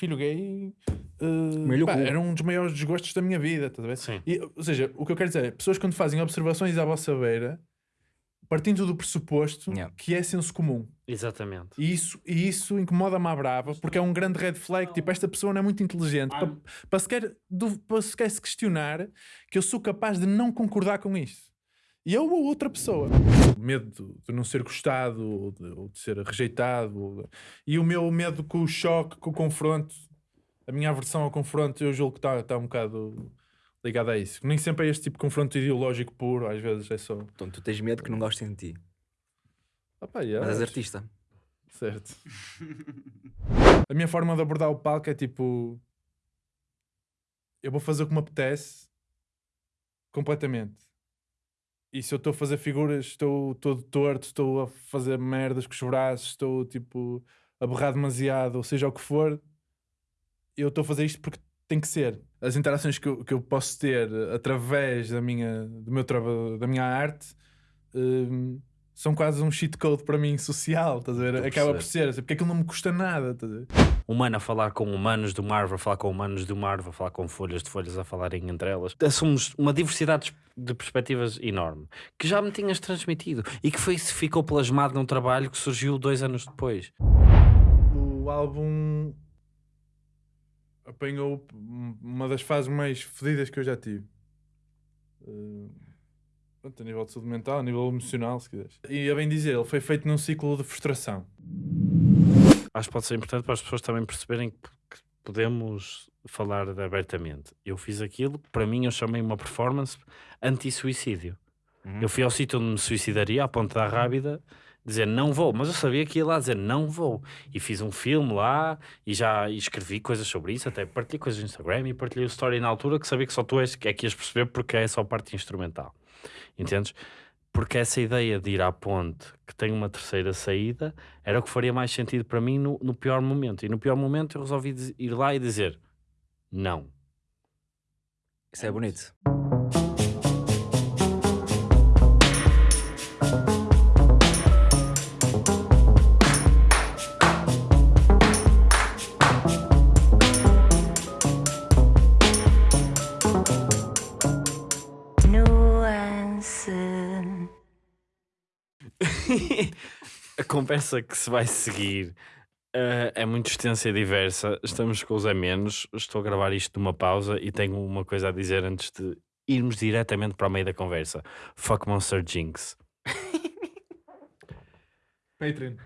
filho gay uh, pá, era um dos maiores desgostos da minha vida, estás a ver? Sim. E, ou seja, o que eu quero dizer é, pessoas quando fazem observações à vossa beira, partindo do pressuposto Yeah. que é senso comum. Exatamente. E isso, e isso incomoda-me à brava, porque é um grande red flag. Tipo, esta pessoa não é muito inteligente para, para, sequer, para sequer se questionar que eu sou capaz de não concordar com isto. E eu ou outra pessoa. O medo de, não ser gostado, ou de, ou de ser rejeitado. ou de- E o meu medo com o choque, com o confronto, a minha aversão ao confronto, eu julgo que está está um bocado ligado a isso. Nem sempre é este tipo de confronto ideológico puro, às vezes é só. Então tu tens medo que não gostem de ti. Pá, yeah, Mas és artista. Certo. a minha forma de abordar o palco é tipo. Eu vou fazer o que me apetece completamente. E se eu estou a fazer figuras, estou todo torto, estou a fazer merdas com os braços, estou tipo a berrar demasiado, ou seja o que for, eu estou a fazer isto porque tem que ser. As interações que eu, que eu posso ter através da minha, do meu traba, da minha arte hum, são quase um cheat code para mim social, estás a ver? Estou Acaba por ser, porque aquilo não me custa nada, estás a ver? Humano a falar com humanos do Marvel, a falar com humanos do Marvel, a falar com folhas de folhas a falarem entre elas. Somos uma diversidade de perspectivas enorme que já me tinhas transmitido e que foi, ficou plasmado num trabalho que surgiu dois anos depois. O álbum apanhou uma das fases mais fodidas que eu já tive. Uh, pronto, a nível de saúde mental, a nível emocional, se quiseres. E a bem dizer, ele foi feito num ciclo de frustração. Acho que pode ser importante para as pessoas também perceberem que, podemos falar abertamente. Eu fiz aquilo que para mim eu chamei uma performance anti-suicídio. Uhum. Eu fui ao sítio onde me suicidaria, à ponta da Rábida, dizer não vou, mas eu sabia que ia lá dizer não vou. E fiz um filme lá e já escrevi coisas sobre isso, até partilhei coisas no Instagram e partilhei o story na altura que sabia que só tu és, que é que ias perceber porque é só parte instrumental. Entendes? Porque essa ideia de ir à ponte que tem uma terceira saída era o que faria mais sentido para mim no, no pior momento. E no pior momento eu resolvi ir lá e dizer não. Isso é bonito. Conversa que se vai seguir eh, é muito extensa e diversa. Estamos com os a menos. Estou a gravar isto numa pausa e tenho uma coisa a dizer antes de irmos diretamente para o meio da conversa. Fuck Monster Jinx. Patreon.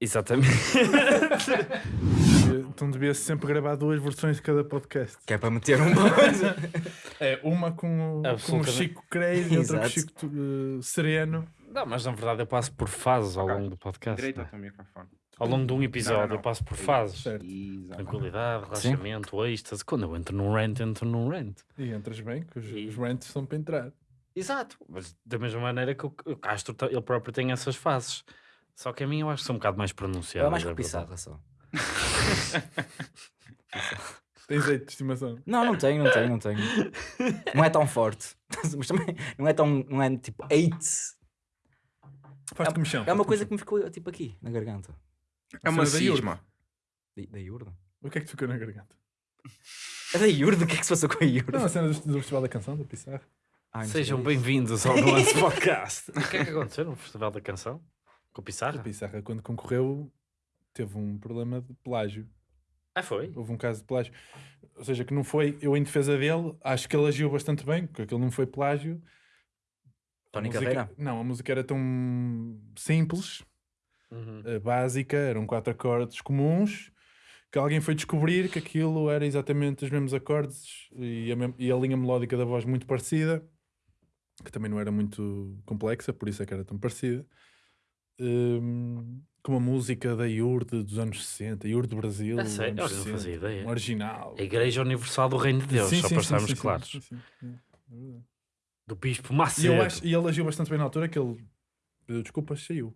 Exatamente. Então devia sempre gravar duas versões de cada podcast. Que é para meter uma coisa. É, uma com o, com o. Chico Crazy e outra com o. Chico uh, Sereno. Não, mas na verdade eu passo por fases ao longo do podcast. Direito né? ao teu microfone. Ao longo de um episódio Não, não, eu passo por É fases. Certo. Exato. Tranquilidade, relaxamento, êxtase. Quando eu entro num rant, entro num rant. E entras bem, que os, E- os rants são para entrar. Exato, mas da mesma maneira que o, o Castro ele próprio tem essas fases. Só que a mim eu acho que são um bocado mais pronunciadas. É mais é verdade. Pissarra só. Tens jeito de estimação. Não, não tenho, não tenho, não tenho. Não é tão forte. Mas também não é tão. Não é tipo 8. Faz-te comichão. É uma coisa que me ficou tipo aqui, na garganta. É uma Cena da Iurda. cisma. Da, da Iurda? O que é que te ficou na garganta? É da Iurda? O que é que se passou com a Iurda? Não, a cena do, do Festival da Canção, da Pissarra. Ai, Sejam bem-vindos ao nosso podcast. o que é que aconteceu no Festival da Canção? Com o A Pissarra? Pissarra, quando concorreu, teve um problema de plágio. Ah, foi? Houve um caso de plágio. Ou seja, que não foi, eu em defesa dele, acho que ele agiu bastante bem, porque aquilo não foi plágio. A Tony música- Carreira? Não, a música era tão simples, Uhum. eh, básica, eram quatro acordes comuns, que alguém foi descobrir que aquilo era exatamente os mesmos acordes e a, e a linha melódica da voz muito parecida, que também não era muito complexa, por isso é que era tão parecida. Hum, com a música da Iurde dos anos 60, Iurde do Brasil, A dos sério? não 60, fazia ideia. um original. A Igreja Universal do Reino de Deus, Sim, só sim, para sim, estarmos claros. sim, sim, sim, é. Do Bispo E, Macedo. eu acho, e ele agiu bastante bem na altura que ele pediu desculpas, saiu.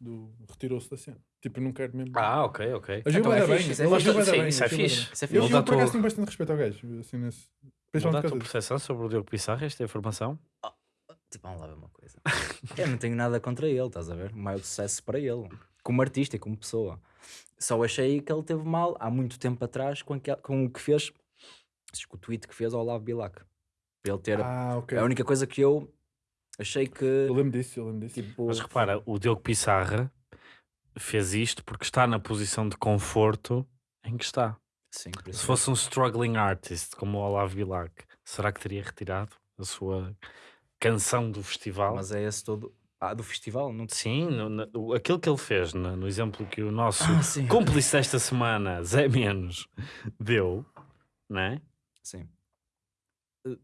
Do- Retirou-se da cena. Tipo, não quero mesmo. Ah, ok, ok. agiu então é bem. fixe, isso é ele agiu Sim, bem, isso é fixe. Isso é Eu, fixe. eu, a por acaso tenho bastante respeito ao gajo. Assim, nesse... Muda Principalmente a tua percepção sobre o Diogo Pissarra, esta informação? Tipo, vamos lá ver uma coisa. Eu não tenho nada contra ele, estás a ver? O maior sucesso para ele. como artista e como pessoa. Só achei que ele teve mal há muito tempo atrás com, aquel- com o que fez, com o tweet que fez ao Olavo Bilac. Para ele ter. Ah, ok. É a única coisa que eu achei que. Eu lembro disso, eu lembro disso. Tipo, Mas repara, o Diogo Pissarra fez isto porque está na posição de conforto em que está. sim, por Se fosse um struggling artist como o Olavo Bilac, será que teria retirado a sua canção do festival? Mas é esse todo. Ah, do festival? Não Sim, no, na- o- aquilo que ele fez no, no exemplo que o nosso Ah, cúmplice desta semana, Zé Menos, deu, né? Sim.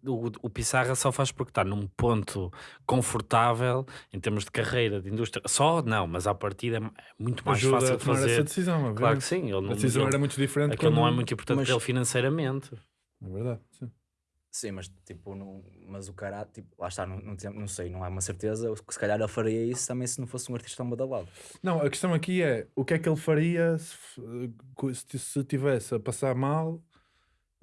O, o Pissarra só faz porque está num ponto confortável em termos de carreira, de indústria. Só não, mas à partida é muito mais Ajuda fácil a de tomar essa fazer. decisão. Claro que sim, ele não, A decisão ele- era muito diferente. aquilo não é quando- muito importante Mas- para ele financeiramente. É verdade, sim. Sim, mas tipo, não, mas o cara, tipo, lá está, não, não, não sei, não é uma certeza. Se calhar ele faria isso também se não fosse um artista badalado. Não, a questão aqui é o que é que ele faria se, se se tivesse a passar mal,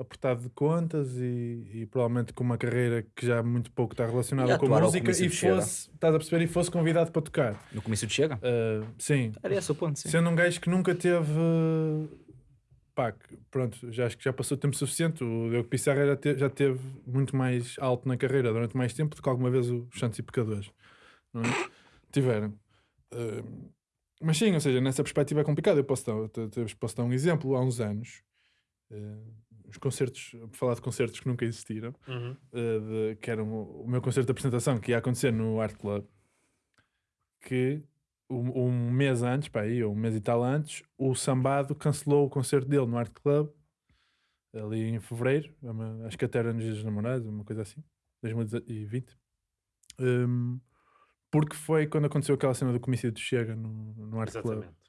apertado de contas e, e provavelmente com uma carreira que já muito pouco está relacionada com música e fosse, estás a perceber, e fosse convidado para tocar. No comício de Chega? Ah, sim, Era esse o ponto, sim. sendo um gajo que nunca teve. Pá, pronto, já acho que já passou tempo suficiente. O Diogo Pissarra já, te- já teve muito mais alto na carreira durante mais tempo do que alguma vez os Santos e Pecadores não é? tiveram. Ah, mas sim, ou seja, nessa perspectiva é complicado. Eu posso dar, posso dar um exemplo. Há uns anos, ah, os concertos, por falar de concertos que nunca existiram, Uhum. uh, de- que era o, meu concerto de apresentação que ia acontecer no Art Club, que um, um mês antes, pá, aí, ou um mês e tal antes, o Sambado cancelou o concerto dele no Art Club, ali em fevereiro, é uma- acho que até era nos Dias dos Namorados, uma coisa assim, 2020. Um, porque foi quando aconteceu aquela cena do comício de Chega no, no Art Club Exatamente.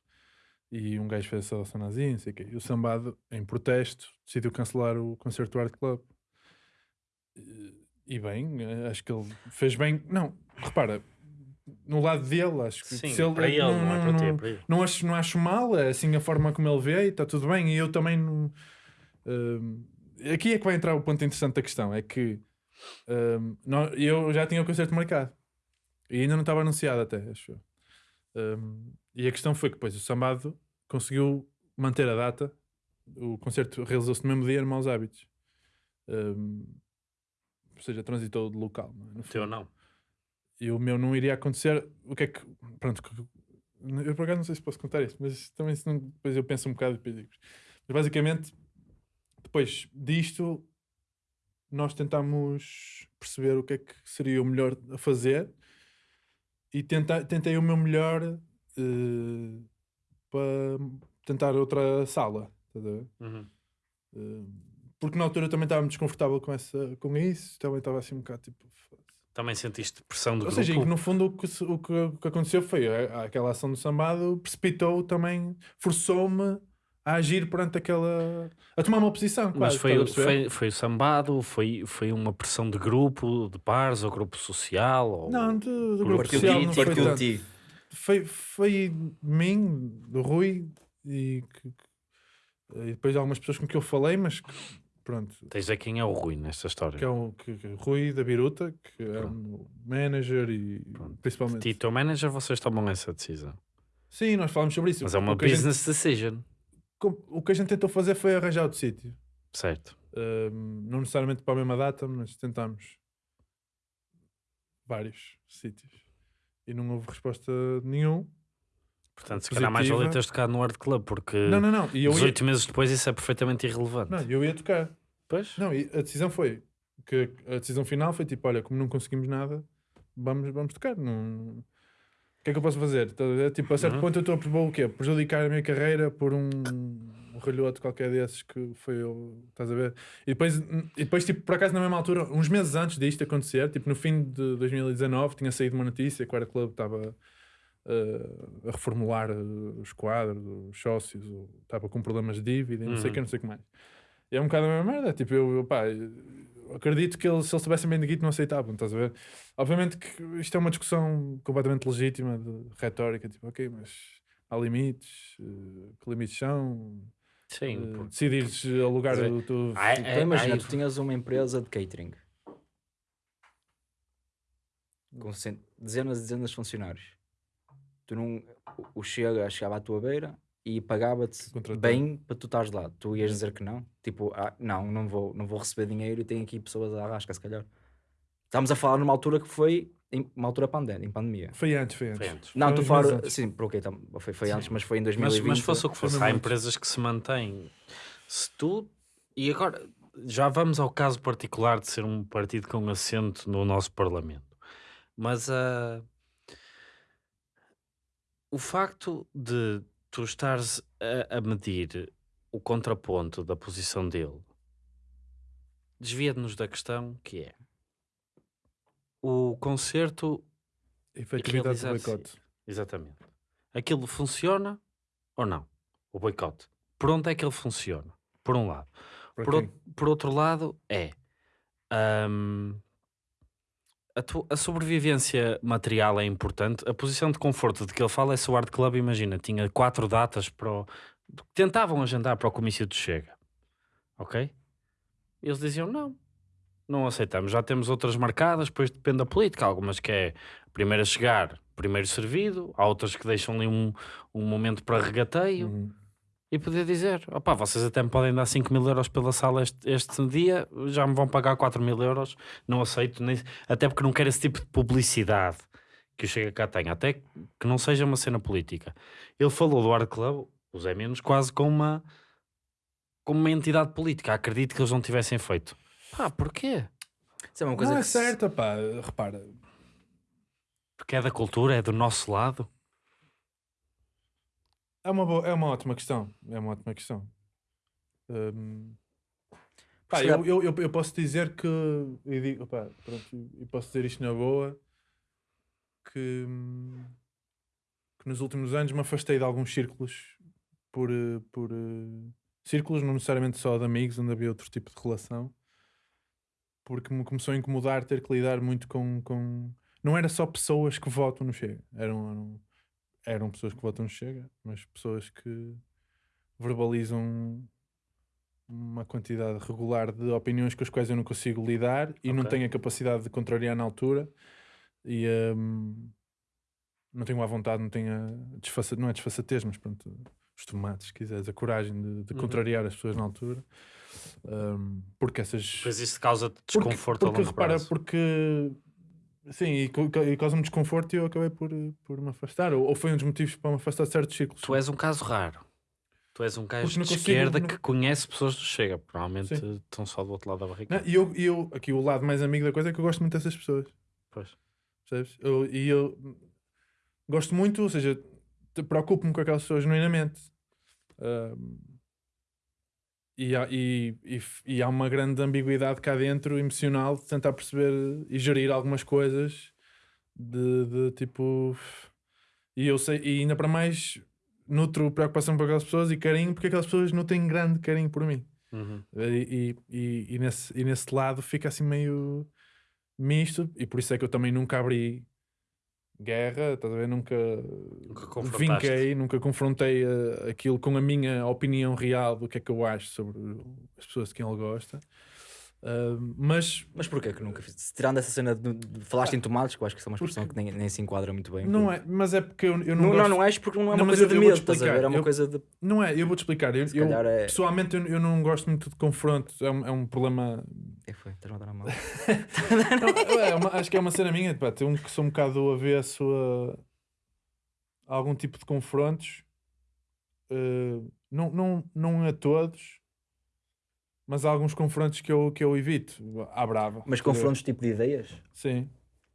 E um gajo fez a saudação nazi, não sei o quê. E o Sambado, em protesto, decidiu cancelar o concerto do Art Club. E- E bem, eh, acho que ele fez bem. Não, repara, no lado dele, acho que Sim, se ele, para ele, não, é para ti, é não, para ele. não acho, não acho mal, é assim a forma como ele vê e está tudo bem. E eu também não. hum, aqui é que vai entrar o ponto interessante da questão: é que hum, nó- eu já tinha o concerto marcado e ainda não estava anunciado, até, acho Hum, e a questão foi que depois o Sambado conseguiu manter a data. O concerto realizou-se no mesmo dia, no Maus Hábitos. Hum, ou seja, transitou de local. Não é? O teu não. E o meu não iria acontecer. O que é que. Pronto, eu por acaso não sei se posso contar isso, mas também se não, depois eu penso um bocado e depois digo. Mas basicamente, depois disto, nós tentámos perceber o que é que seria o melhor a fazer e tenta, tentei o meu melhor eh, para tentar outra sala. ver? Uhum. Eh, porque na altura também estava muito desconfortável com, essa, com isso, também estava assim um bocado tipo. Também sentiste pressão do Ou grupo. seja, e que no fundo o que, o que, o que aconteceu foi a- aquela ação do sambado precipitou também, forçou-me a agir perante aquela. a tomar uma posição. Mas quase, foi, a foi, foi o sambado, foi, foi uma pressão de grupo, de pares, ou grupo social? Ou... Não, do, do grupo Partiu social de não ti, foi de tanto. ti. Foi, foi de mim, do Rui e, e depois de algumas pessoas com que eu falei, mas que, pronto. Tens de dizer quem é o Rui nesta história. Que é o que, que- Rui da Biruta, que é o manager e Pronto. principalmente. Ti, teu manager, vocês tomam essa decisão. Sim, nós falamos sobre isso. Mas é uma o, a gente, business decision. O que a gente tentou fazer foi arranjar outro sítio. Certo. Um, não necessariamente para a mesma data, mas tentámos vários sítios e não houve resposta nenhum. Portanto, se calhar mais Positiva. valia teres tocado no Art Club, porque Não, não, não. E eu ia, 18 meses depois isso é perfeitamente irrelevante. não, eu ia tocar. Pois? Não, e a decisão foi que a decisão final foi tipo: olha, como não conseguimos nada, vamos, vamos tocar. Não... O que é que eu posso fazer? Tipo, a certo Uhum. ponto eu estou a propor o quê? Prejudicar a minha carreira por um, um qualquer desses que foi eu. Estás a ver? E depois, e depois, tipo, por acaso, na mesma altura, uns meses antes disto acontecer, tipo, no fim de 2019, tinha saído uma notícia que o Era Club estava uh, a reformular uh, os quadros, os sócios, estava com problemas de dívida e não sei o Uhum. que, não sei o que mais. E é um bocado a mesma merda. Tipo, eu, eu, pá, acredito que eles, se eles tivessem bem de guito, não aceitavam, estás a ver? Obviamente que isto é uma discussão completamente legítima, de retórica, tipo, ok, mas há limites, uh, que limites são? Sim. Uh, porque- decidires alugar dizer, o teu. ai, Então é- imagina, tu tinhas uma empresa de catering com dezenas e dezenas de funcionários. Tu não, o- o Chega chegava à tua beira e pagava-te bem para tu estares lá. Tu ias dizer que não? Tipo, ah, não, não vou, não vou receber dinheiro e tenho aqui pessoas à rasca, se calhar. Estamos a falar numa altura que foi em, uma altura pandémica, em pandemia. Foi antes, foi antes. Foi antes. Não, Foi tu uns fala, meses antes. sim, por ok, tam- foi, foi Sim. antes, mas foi em Mas, 2020. mas fosse o que fosse, há muito. empresas que se mantêm. Se tu. E agora, já vamos ao caso particular de ser um partido com assento no nosso Parlamento. Mas ah, o facto de tu estares a, a medir o contraponto da posição dele desvia-nos da questão que é o concerto Efetividade do boicote. Exatamente. Aquilo funciona ou não? O boicote. Por onde é que ele funciona? Por um lado. Por, por outro lado, é hum, a, tu- a sobrevivência material é importante. A posição de conforto de que ele fala é se o Art Club, imagina, tinha quatro datas para o. Tentavam agendar para o comício de Chega. Ok? Eles diziam não. Não aceitamos. Já temos outras marcadas, depois depende da política. Algumas que é primeiro a chegar, primeiro servido. Há outras que deixam ali um, um momento para regateio Uhum. E poder dizer: opá, vocês até me podem dar 5 mil euros pela sala este, este dia, já me vão pagar 4 mil euros, não aceito, nem, até porque não quero esse tipo de publicidade que o Chega cá tem, até que não seja uma cena política. Ele falou do Art Club, o Zé Menos, quase como uma, como uma entidade política. Acredito que eles não tivessem feito. Pá, porquê? Isso é uma coisa Não é se- certa, pá. Repara, Porque é da cultura, é do nosso lado. É uma, boa- é uma ótima questão. É uma ótima questão. Hum, pá, eu, eu, eu, eu posso dizer que. Eu, digo, pá, pronto, eu posso dizer isto na boa. Que, que nos últimos anos me afastei de alguns círculos por, por eh, círculos, não necessariamente só de amigos, onde havia outro tipo de relação, porque me começou a incomodar ter que lidar muito com. com... Não era só pessoas que votam no Chega, eram, eram, eram pessoas que votam Chega, mas pessoas que verbalizam uma quantidade regular de opiniões com as quais eu não consigo lidar e não Ok. tenho a capacidade de contrariar na altura e hum, não tenho a vontade, não tenho a desfaça, não é desfaçatez, mas pronto, os tomates, se quiseres, a coragem de, de Uhum. contrariar as pessoas na altura, Hum, porque essas Pois isso porque- desconforto porque, a longo repara, prazo. porque sim, e, e causa-me desconforto e eu acabei por, por me afastar, ou, ou foi um dos motivos para me afastar de certos círculos. Tu és um caso raro. Tu és um gajo não de consigo- esquerda não- que conhece pessoas do Chega. Provavelmente Sim. estão só do outro lado da barricada. Não, e eu, eu, aqui o lado mais amigo da coisa é que eu gosto muito dessas pessoas. Pois. Percebes? Eu- e eu gosto muito, ou seja, preocupo-me com aquelas pessoas genuinamente. Ahm, e, há, e, e e há uma grande ambiguidade cá dentro, emocional, de tentar perceber e gerir algumas coisas de, de tipo. E eu sei, e ainda para mais, nutro preocupação por aquelas pessoas e carinho, porque aquelas pessoas não têm grande carinho por mim. Uhum. E, e, e nesse, e nesse lado fica assim meio misto, e por isso é que eu também nunca abri guerra, estás a ver? Nunca, Nunca vinquei, nunca confrontei eh, aquilo com a minha opinião real do que é que eu acho sobre as pessoas de quem ele gosta. Ah, mas Mas porquê que nunca fiz? Tirando essa cena de, de- falaste em tomates, que eu acho que isso é uma expressão que nem, nem se enquadra muito bem. não é, mas é porque eu, eu não, Não, gosto, não, não és porque não é Não, uma mas coisa eu- de eu medo, estás a ver? É uma Eu- coisa de. não é, eu vou-te explicar. Eu, é. pessoalmente eu, não gosto muito de confronto, é um, é um problema é foi? Estás a matar a mão? Não, é uma- acho que é uma cena minha, pá, ter um que sou um bocado avesso a algum tipo de confrontos. Eh, não, não, não a todos, mas há alguns confrontos que eu, que eu evito. À brava. Mas confrontos tipo de ideias? Sim.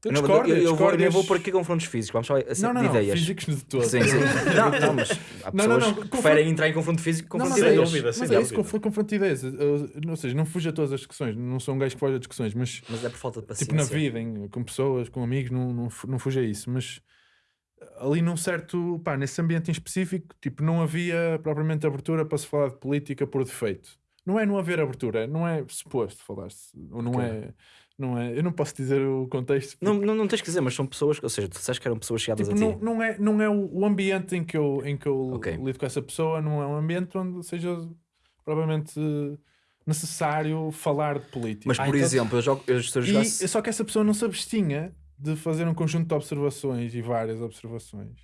Eu Não, discordo, eu, eu, vou, eu vou por aqui confrontos físicos, vamos só assim, Não, não, de não, ideias. físicos de todo. Sim, sim. não, não, mas há Não, não, que confronto- preferem entrar em confronto físico confronto mas de é ideias. dúvida, Mas sem é isso, dúvida. confronto, de ideias. Eu- ou seja, não fujo a todas as discussões, não sou um gajo que foge a discussões, mas Mas é por falta de paciência. tipo na vida, em- com pessoas, com amigos, não, não, não fuja a isso, mas ali num certo, pá, nesse ambiente em específico, tipo, não havia propriamente abertura para se falar de política por defeito. Não é não haver abertura, não é suposto falar-se, ou não é, não é, eu não posso dizer o contexto. Não, não, não tens que dizer, mas são pessoas, ou seja, tu disseste que eram pessoas chegadas Tipo, a não, ti. não é, não é o, ambiente em que eu, em que eu Ok. lido com essa pessoa, não é um ambiente onde seja provavelmente necessário falar de política. Mas, Ah, por então- exemplo, eu jogo, eu a e, só que essa pessoa não se abstinha de fazer um conjunto de observações e várias observações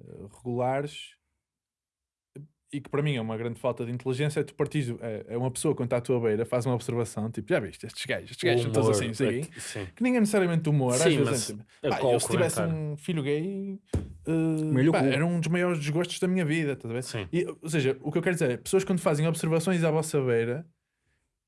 eh, regulares e que para mim é uma grande falta de inteligência é tu partires, é, é uma pessoa quando está à tua beira, faz uma observação, tipo, já viste, estes gajos, estes gajos são todos assim, quê. Sim. que nem é necessariamente humor, às Sim, vezes mas é tipo, pá, eu se tivesse um filho gay, uh, pá, era um dos maiores desgostos da minha vida, estás a ver? Sim. E, ou seja, o que eu quero dizer é, pessoas quando fazem observações à vossa beira,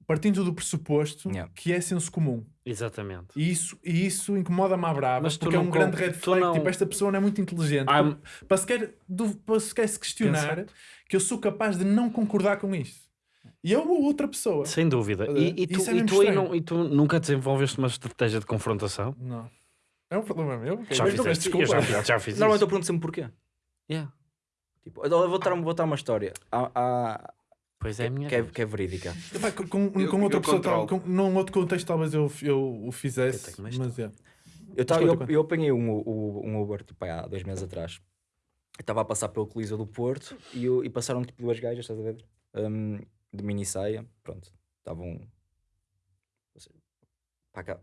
partindo do pressuposto Yeah. que é senso comum. Exatamente. E isso, e isso incomoda-me à brava, Mas porque é um grande red flag. não- Tipo, esta pessoa não é muito inteligente. Ah, para, para, sequer, du- para sequer se questionar que eu sou capaz de não concordar com isto. E eu ou outra pessoa. Sem dúvida. E, e tu, Isso é e, tu aí não- e tu nunca desenvolveste uma estratégia de confrontação? Não. É um problema meu. Já Mas fizeste? Eu já, fiz- já fiz Normalmente isso. eu pergunto sempre porquê. Yeah. Tipo, eu vou dar, vou dar uma história há, há- Pois é a minha que, é, que é verídica. Epá, com, com, Eu- com outra eu pessoa, tal, com, num outro contexto, talvez eu, eu o fizesse. Eu Mas é. Eu, tava, eu, eu apanhei um, um, um Uber tipo, há dois meses atrás. Eu estava a passar pelo Coliseu do Porto e, eu- e passaram tipo duas gajas, estás a ver? Um, de mini saia, pronto. Estavam. ou seja, Para, cá-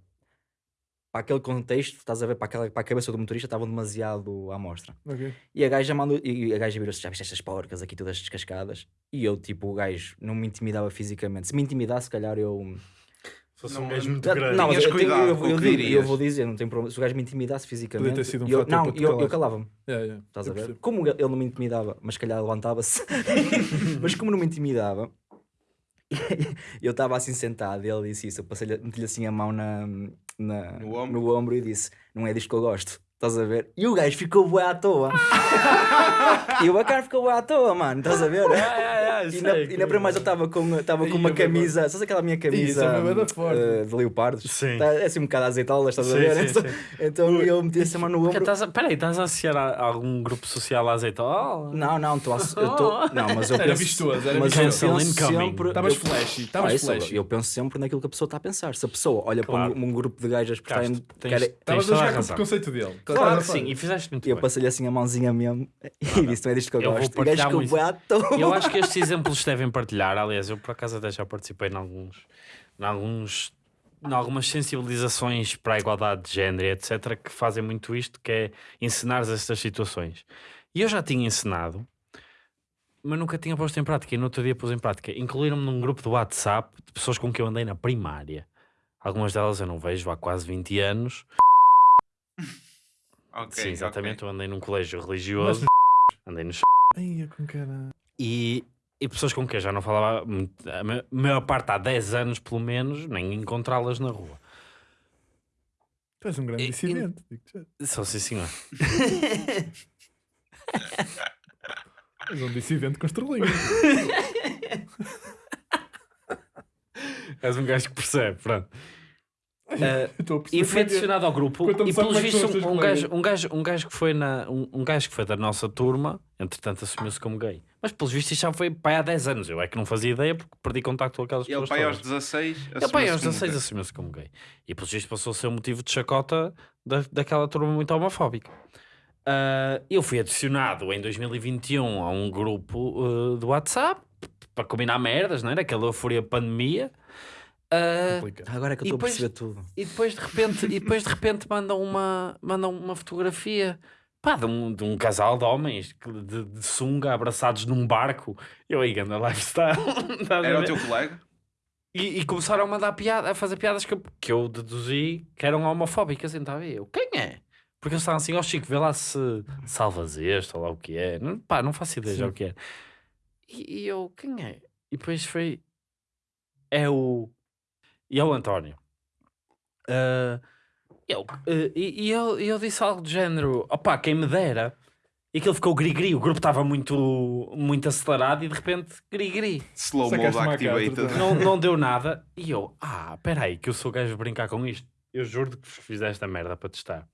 para aquele contexto, estás a ver? Para, aquela, para a cabeça do motorista, estavam demasiado à mostra. Ok. E a gaja mandou, e a gaja virou-se, já viste estas porcas aqui todas descascadas? E eu, tipo, o gajo não me intimidava fisicamente. Se me intimidasse, se calhar eu. Fosse Não, um gajo muito grande. não, mas eu, eu, eu digo, eu dirias. vou dizer, não tem problema. Se o gajo me intimidasse fisicamente, ter sido um eu, não, eu, eu calava-me. Yeah, yeah. Estás Eu a ver? percebo. Como ele não me intimidava, mas se calhar levantava-se. mas como não me intimidava, eu estava assim sentado e ele disse isso. Eu passei-lhe, meti-lhe assim a mão na, na- No ombro? no ombro e disse: Não é disto que eu gosto. Estás a ver? E o gajo ficou bué à toa. e o bacana ficou bué à toa, mano. Estás a ver? E na, e na primeira eu estava com, estava com uma eu camisa, sabes aquela minha camisa é eh, de leopardos? Sim. Tá, é assim um bocado azeitolas, estás a Sim, ver? sim, então, sim. então eu meti essa mão no ombro. estás a- Peraí, estás a associar a, a algum grupo social à azeitola? Não, não, tô, a- eu tô, não, mas eu Era penso, vistoso, era mas eu penso sempre, Estavas eu- flashy, estavas isso, flashy. eu penso sempre naquilo que a pessoa está a pensar. Se a pessoa olha Claro. para um, um grupo de gajas que tens- querem- Estavas a a jogar com o preconceito dele. Claro que a sim, e fizeste muito eu bem. passei-lhe assim a mãozinha mesmo e disse: Não é disto que eu, Eu gosto. Eu acho que estes exemplos devem partilhar. Aliás, eu por acaso até já participei em alguns, em alguns, em algumas sensibilizações para a igualdade de género, e etc., que fazem muito isto, que é ensinar estas situações. E eu já tinha ensinado, mas nunca tinha posto em prática. E no outro dia pus em prática. Incluíram-me num grupo do WhatsApp de pessoas com quem eu andei na primária. Algumas delas eu não vejo há quase 20 anos. Ok, Sim, exatamente. ok. Eu andei num colégio religioso. Andei no Ai, com cara. e, e pessoas com quem eu já não falava a ma- maior parte há 10 anos pelo menos, nem encontrá-las na rua. Tu és um grande dissidente. digo-te já. Só sim, senhor. És um dissidente com estrelinha. És um gajo que percebe, pronto. Perceber E é. adicionado ao grupo e pelos vistos um colegas. gajo, um, gajo, um gajo que foi na um, um gajo que foi da nossa turma, entretanto assumiu-se como gay. Mas pelos vistos isto já foi pai há 10 anos. Eu é que não fazia ideia porque perdi contacto com aquelas E pessoas. pai, aos todas. 16. Ele pai aos assumiu-se como 16 gay. assumiu-se como gay. E pelos vistos passou a ser um motivo de chacota da, daquela turma muito homofóbica. Ah, eu fui adicionado em 2021 a um grupo ah, do WhatsApp para combinar merdas, não era? Aquela euforia pandemia. Complicado. Agora é que eu E estou a perceber tudo. e depois de repente, e depois de repente mandam uma, mandam uma fotografia pá, de, um, de um casal de homens de, de sunga abraçados num barco. Eu aí anda lifestyle. Era o teu colega? E, e começaram a mandar piada, a fazer piadas que eu, que eu deduzi que eram homofóbicas. Então eu, quem é? Porque eles estavam assim, ó Chico, vê lá se salvas este ou lá o que é. Não, pá, não faço ideia já o que é. E, e eu, quem é? E depois foi. É o. E é o António. Ah, eu, eh, e, eu, e eu disse algo do género: opá, quem me dera. E aquilo ficou gri-gri. O grupo estava muito, muito acelerado e de repente gri-gri Slow mode activated. não, não deu nada. E eu, ah, peraí, que eu sou gajo de brincar com isto. Eu juro que fiz esta merda para testar.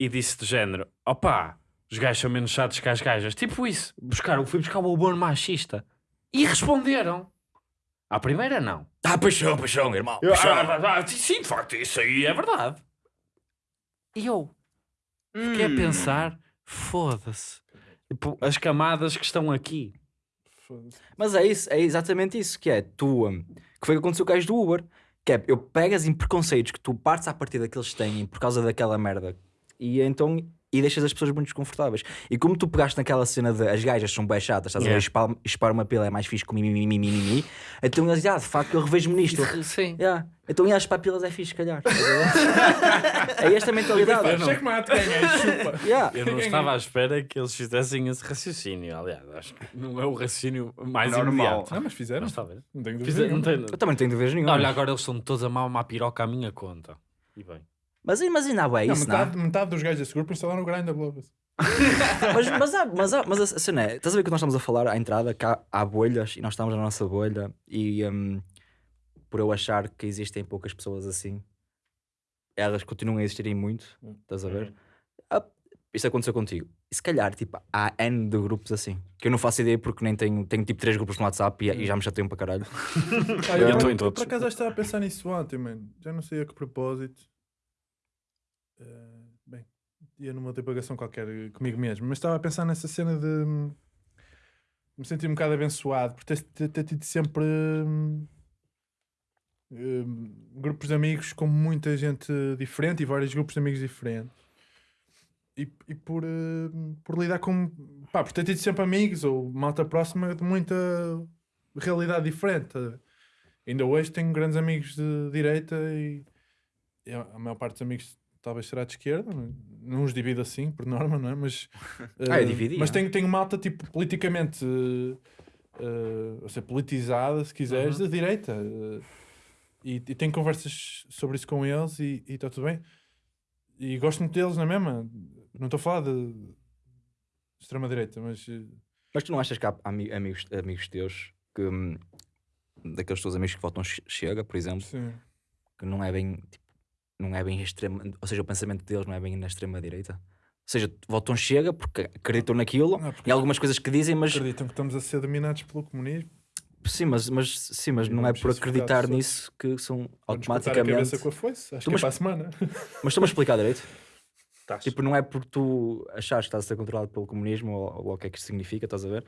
E disse do género, opá, os gajos são menos chatos que as gajas. Tipo isso. Buscaram, fui buscar o humor machista. E responderam. À primeira, não. Ah, paixão, paixão, irmão. Eu, paixão. ah, ah, ah, sim, de facto, isso aí é verdade. E eu fiquei Hum. a pensar, foda-se. Tipo, as camadas que estão aqui. Mas é isso, é exatamente isso que é tu, hum, que foi o que aconteceu com o gajo do Uber, que é, eu pegas em preconceitos que tu partes à partida que eles têm por causa daquela merda, e então e deixas as pessoas muito desconfortáveis. E como tu pegaste naquela cena de as gajas são bem chatas, estás a ver? Yeah. Espar, uma pila é mais fixe que o mimimi. Então eles dizem, ah, de facto, eu revejo-me nisto. Sim. Yeah. Então, e as papilas é fixe, se calhar. É esta a mentalidade. Checkmate, ganhei, chupa. Yeah. Eu não estava à espera que eles fizessem esse raciocínio. Aliás, acho que não é o raciocínio mais Normal. imediato. Não, mas fizeram. Mas bem. Não tenho dúvida. Fizer- não nenhuma. tem- Eu também não tenho dúvidas nenhuma. Olha, agora eles estão todos a mal uma piroca à minha conta. E bem. Mas, ainda há bué Não, isso, não é? metade, metade dos gajos desse grupo instalaram o Grindr logo. mas, mas, há, mas, há, mas a cena é, estás a ver que nós estamos a falar à entrada que há, há bolhas e nós estamos na nossa bolha e hum, por eu achar que existem poucas pessoas assim, elas continuam a existirem muito, estás a ver? Ah, isso aconteceu contigo. E se calhar, tipo, há N de grupos assim, que eu não faço ideia porque nem tenho, tenho tipo três grupos no WhatsApp e, e já me chateiam para caralho. Ah, Eu estou em por- todos. Por acaso eu estava a pensar nisso ontem, mano. Já não sei a que propósito. Eh, bem, ia numa divagação qualquer eh, comigo mesmo, mas estava a pensar nessa cena de hum, me sentir um bocado abençoado por ter, ter- ter tido sempre hum, hum, grupos de amigos com muita gente diferente e vários grupos de amigos diferentes. E, e por, hum, por lidar com. pá, por ter tido sempre amigos ou malta próxima de muita realidade diferente. Ainda hoje tenho grandes amigos de direita e, a maior parte dos amigos talvez será de esquerda, não- não os divido assim, por norma, não é? Mas, Ah, eu eh, dividia. mas tenho, tenho malta tipo politicamente eh, ou seja, politizada, se quiseres, Uhum. de direita. eh, e, e tenho conversas sobre isso com eles e está tudo bem. E gosto muito deles na mesma. Não estou a falar de extrema-direita, mas Mas tu não achas que há ami- amigos, amigos teus que hum, daqueles teus amigos que votam Che- Chega, por exemplo, sim. que não é bem tipo, não é bem extrema, ou seja, o pensamento deles não é bem na extrema direita. Ou seja, votam Chega porque acreditam naquilo Ah, porque e algumas coisas que dizem, mas acreditam que estamos a ser dominados pelo comunismo. sim, mas, mas sim, mas E não é por acreditar nisso que são cortar a automaticamente. cabeça com a foice. Acho Tu que é mas- para a semana. Mas estou-me a explicar direito. Estás. Tipo, não é por tu achares que estás a ser controlado pelo comunismo ou, ou o que é que isto significa, estás a ver?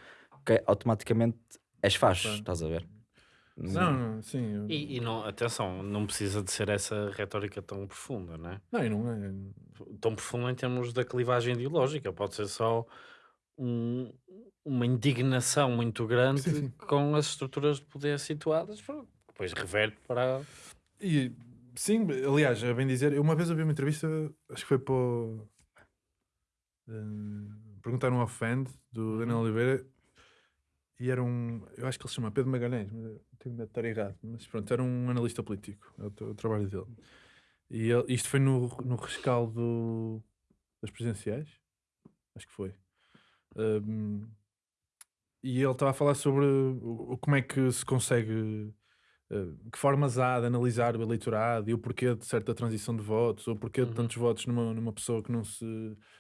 Que automaticamente és facho, Claro. estás a ver? Não, não, sim. eu- E, e não, atenção, não precisa de ser essa retórica tão profunda, não é? Não, não é. Tão profunda em termos da clivagem ideológica. Pode ser só um- uma indignação muito grande Sim, sim. com as estruturas de poder situadas, depois reverte para. E sim, aliás, a bem dizer, eu uma vez ouvi uma entrevista, acho que foi para o. eh, perguntaram ao Fend do Daniel Oliveira e era um. Eu acho que ele se chama Pedro Magalhães, mas tenho medo de estar errado. Mas pronto, era um analista político, é o, tra- o trabalho dele. E ele- isto foi no, no rescaldo das presidenciais, acho que foi. Um, e ele estava a falar sobre como é que se consegue Uh, que formas há de analisar o eleitorado e o porquê de certa transição de votos, ou o porquê de Uhum. tantos votos numa, numa pessoa que não se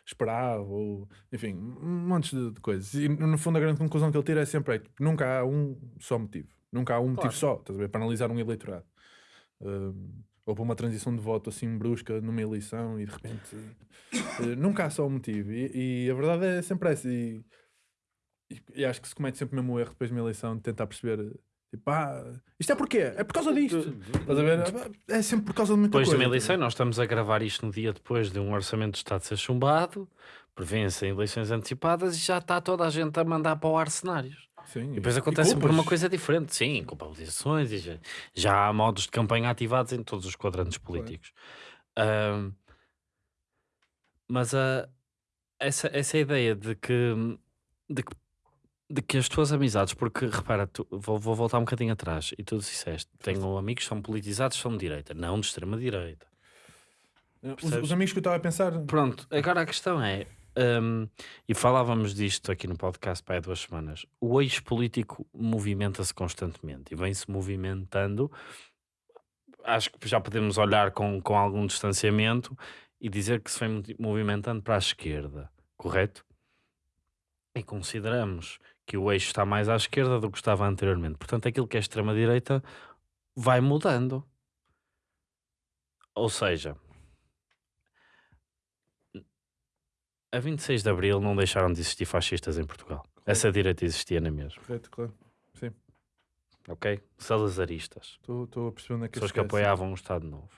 esperava, ou enfim, um monte de, de coisas. E no fundo, a grande conclusão que ele tira é sempre: é, que nunca há um só motivo, nunca há um motivo Claro. só, estás a ver, para analisar um eleitorado. Um, ou para uma transição de voto assim brusca numa eleição e de repente uh, nunca há só um motivo. E, e a verdade é sempre essa. E, e, e acho que se comete sempre o mesmo erro depois de uma eleição de tentar perceber. Tipo, ah, isto é porquê? É por causa disto. Estás a ver? É sempre por causa de muita Depois de coisa. uma eleição, nós estamos a gravar isto no dia depois de um orçamento de Estado ser chumbado, prevêem-se eleições antecipadas e já está toda a gente a mandar para o ar cenários. Sim, E depois acontece por uma coisa diferente, sim, culpabilizações e já, já há modos de campanha ativados em todos os quadrantes políticos. Ahm, mas a, essa, essa ideia de que, de que de que as tuas amizades, porque repara, tu- vou, vou voltar um bocadinho atrás e tu disseste: tenho amigos que são politizados, são de direita, não de extrema direita. Os, percebes? os amigos que eu estava a pensar. Pronto, agora a questão é, hum, e falávamos disto aqui no podcast para há duas semanas, o eixo político movimenta-se constantemente e vem-se movimentando. Acho que já podemos olhar com, com algum distanciamento e dizer que se vem movi- movimentando para a esquerda, correto? E consideramos que o eixo está mais à esquerda do que estava anteriormente. Portanto, aquilo que é extrema-direita vai mudando. Ou seja, a 26 de Abril não deixaram de existir fascistas em Portugal. Essa direita existia na mesma, Correto, claro. Sim, ok? Salazaristas. estou a perceber onde é que Pessoas que apoiavam o Estado Novo.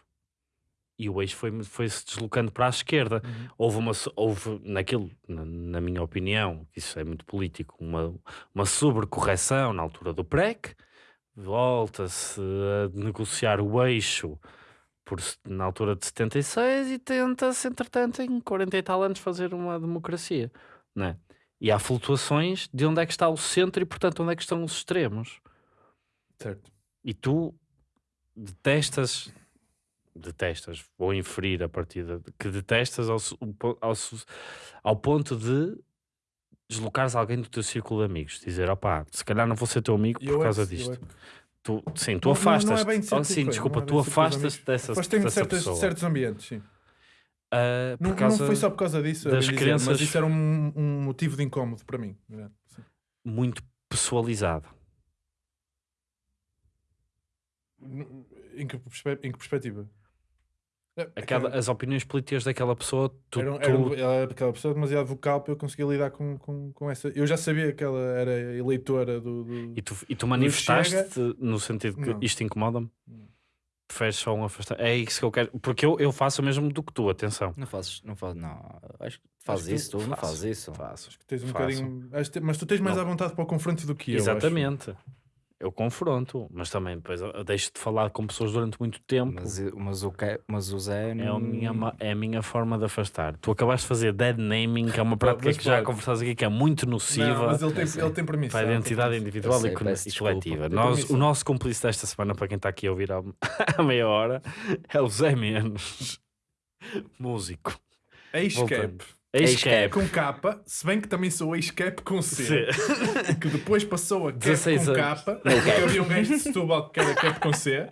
e o eixo foi, foi deslocando para a esquerda. Uhum. Houve, uma, houve naquilo, na, na minha opinião, isso é muito político, uma, uma sobrecorreção na altura do PREC, volta-se a negociar o eixo por, na altura de 76 e tenta-se, entretanto, em 40 e tal anos fazer uma democracia, não é? E há flutuações de onde é que está o centro e, portanto, onde é que estão os extremos. Certo. E tu detestas, detestas, vou inferir a partir de que detestas ao, ao, ao ponto de deslocares alguém do teu círculo de amigos, dizer, opá, se calhar não vou ser teu amigo por eu é causa que- eu disto. é Tu, sim, tu Não- não- não é afastas. bem de oh, sim, foi, desculpa, é tu afastas dessa, de dessa certas- pessoa. certos ambientes, sim. Por Não, não foi só por causa disso, das dizer, crenças- mas isso era um, um motivo de incómodo para mim. né? Sim. muito pessoalizado. Em que, em que perspectiva? É, Aquela, as opiniões políticas daquela pessoa, tu, era, tu- era ela era aquela pessoa demasiado vocal para eu conseguir lidar com, com, com essa. Eu já sabia que ela era eleitora do. do- e, tu, e tu manifestaste no sentido que Não. isto incomoda-me. Preferes só um afastar. É isso que eu quero. Porque eu, eu faço o mesmo do que tu, atenção. Não fazes, não fazes, não. Acho que fazes isso, tu não fazes isso. Faço. Acho que tens um Faço. bocadinho. Mas tu tens mais Não. à vontade para o confronto do que eu. acho. Eu confronto, mas também depois eu deixo de falar com pessoas durante muito tempo. Mas, mas, o, que, mas o Zé É a, minha, é a minha forma de afastar. Tu acabaste de fazer dead naming, que é uma prática mas que já pode. conversamos aqui, que é muito nociva Não, mas ele tem, ele tem permissão. para a identidade permissão. individual sei, e, e desculpa. coletiva. Nós, o nosso cúmplice desta semana, para quem está aqui a ouvir há, há meia hora, é o Zé Menos, músico. Ex-cap. Voltando. Ex-cap. Com capa, se bem que também sou ex-cap com C. Sim. Que depois passou a cap 16 com anos. capa. Porque havia um gajo de Setúbal que era cap com C.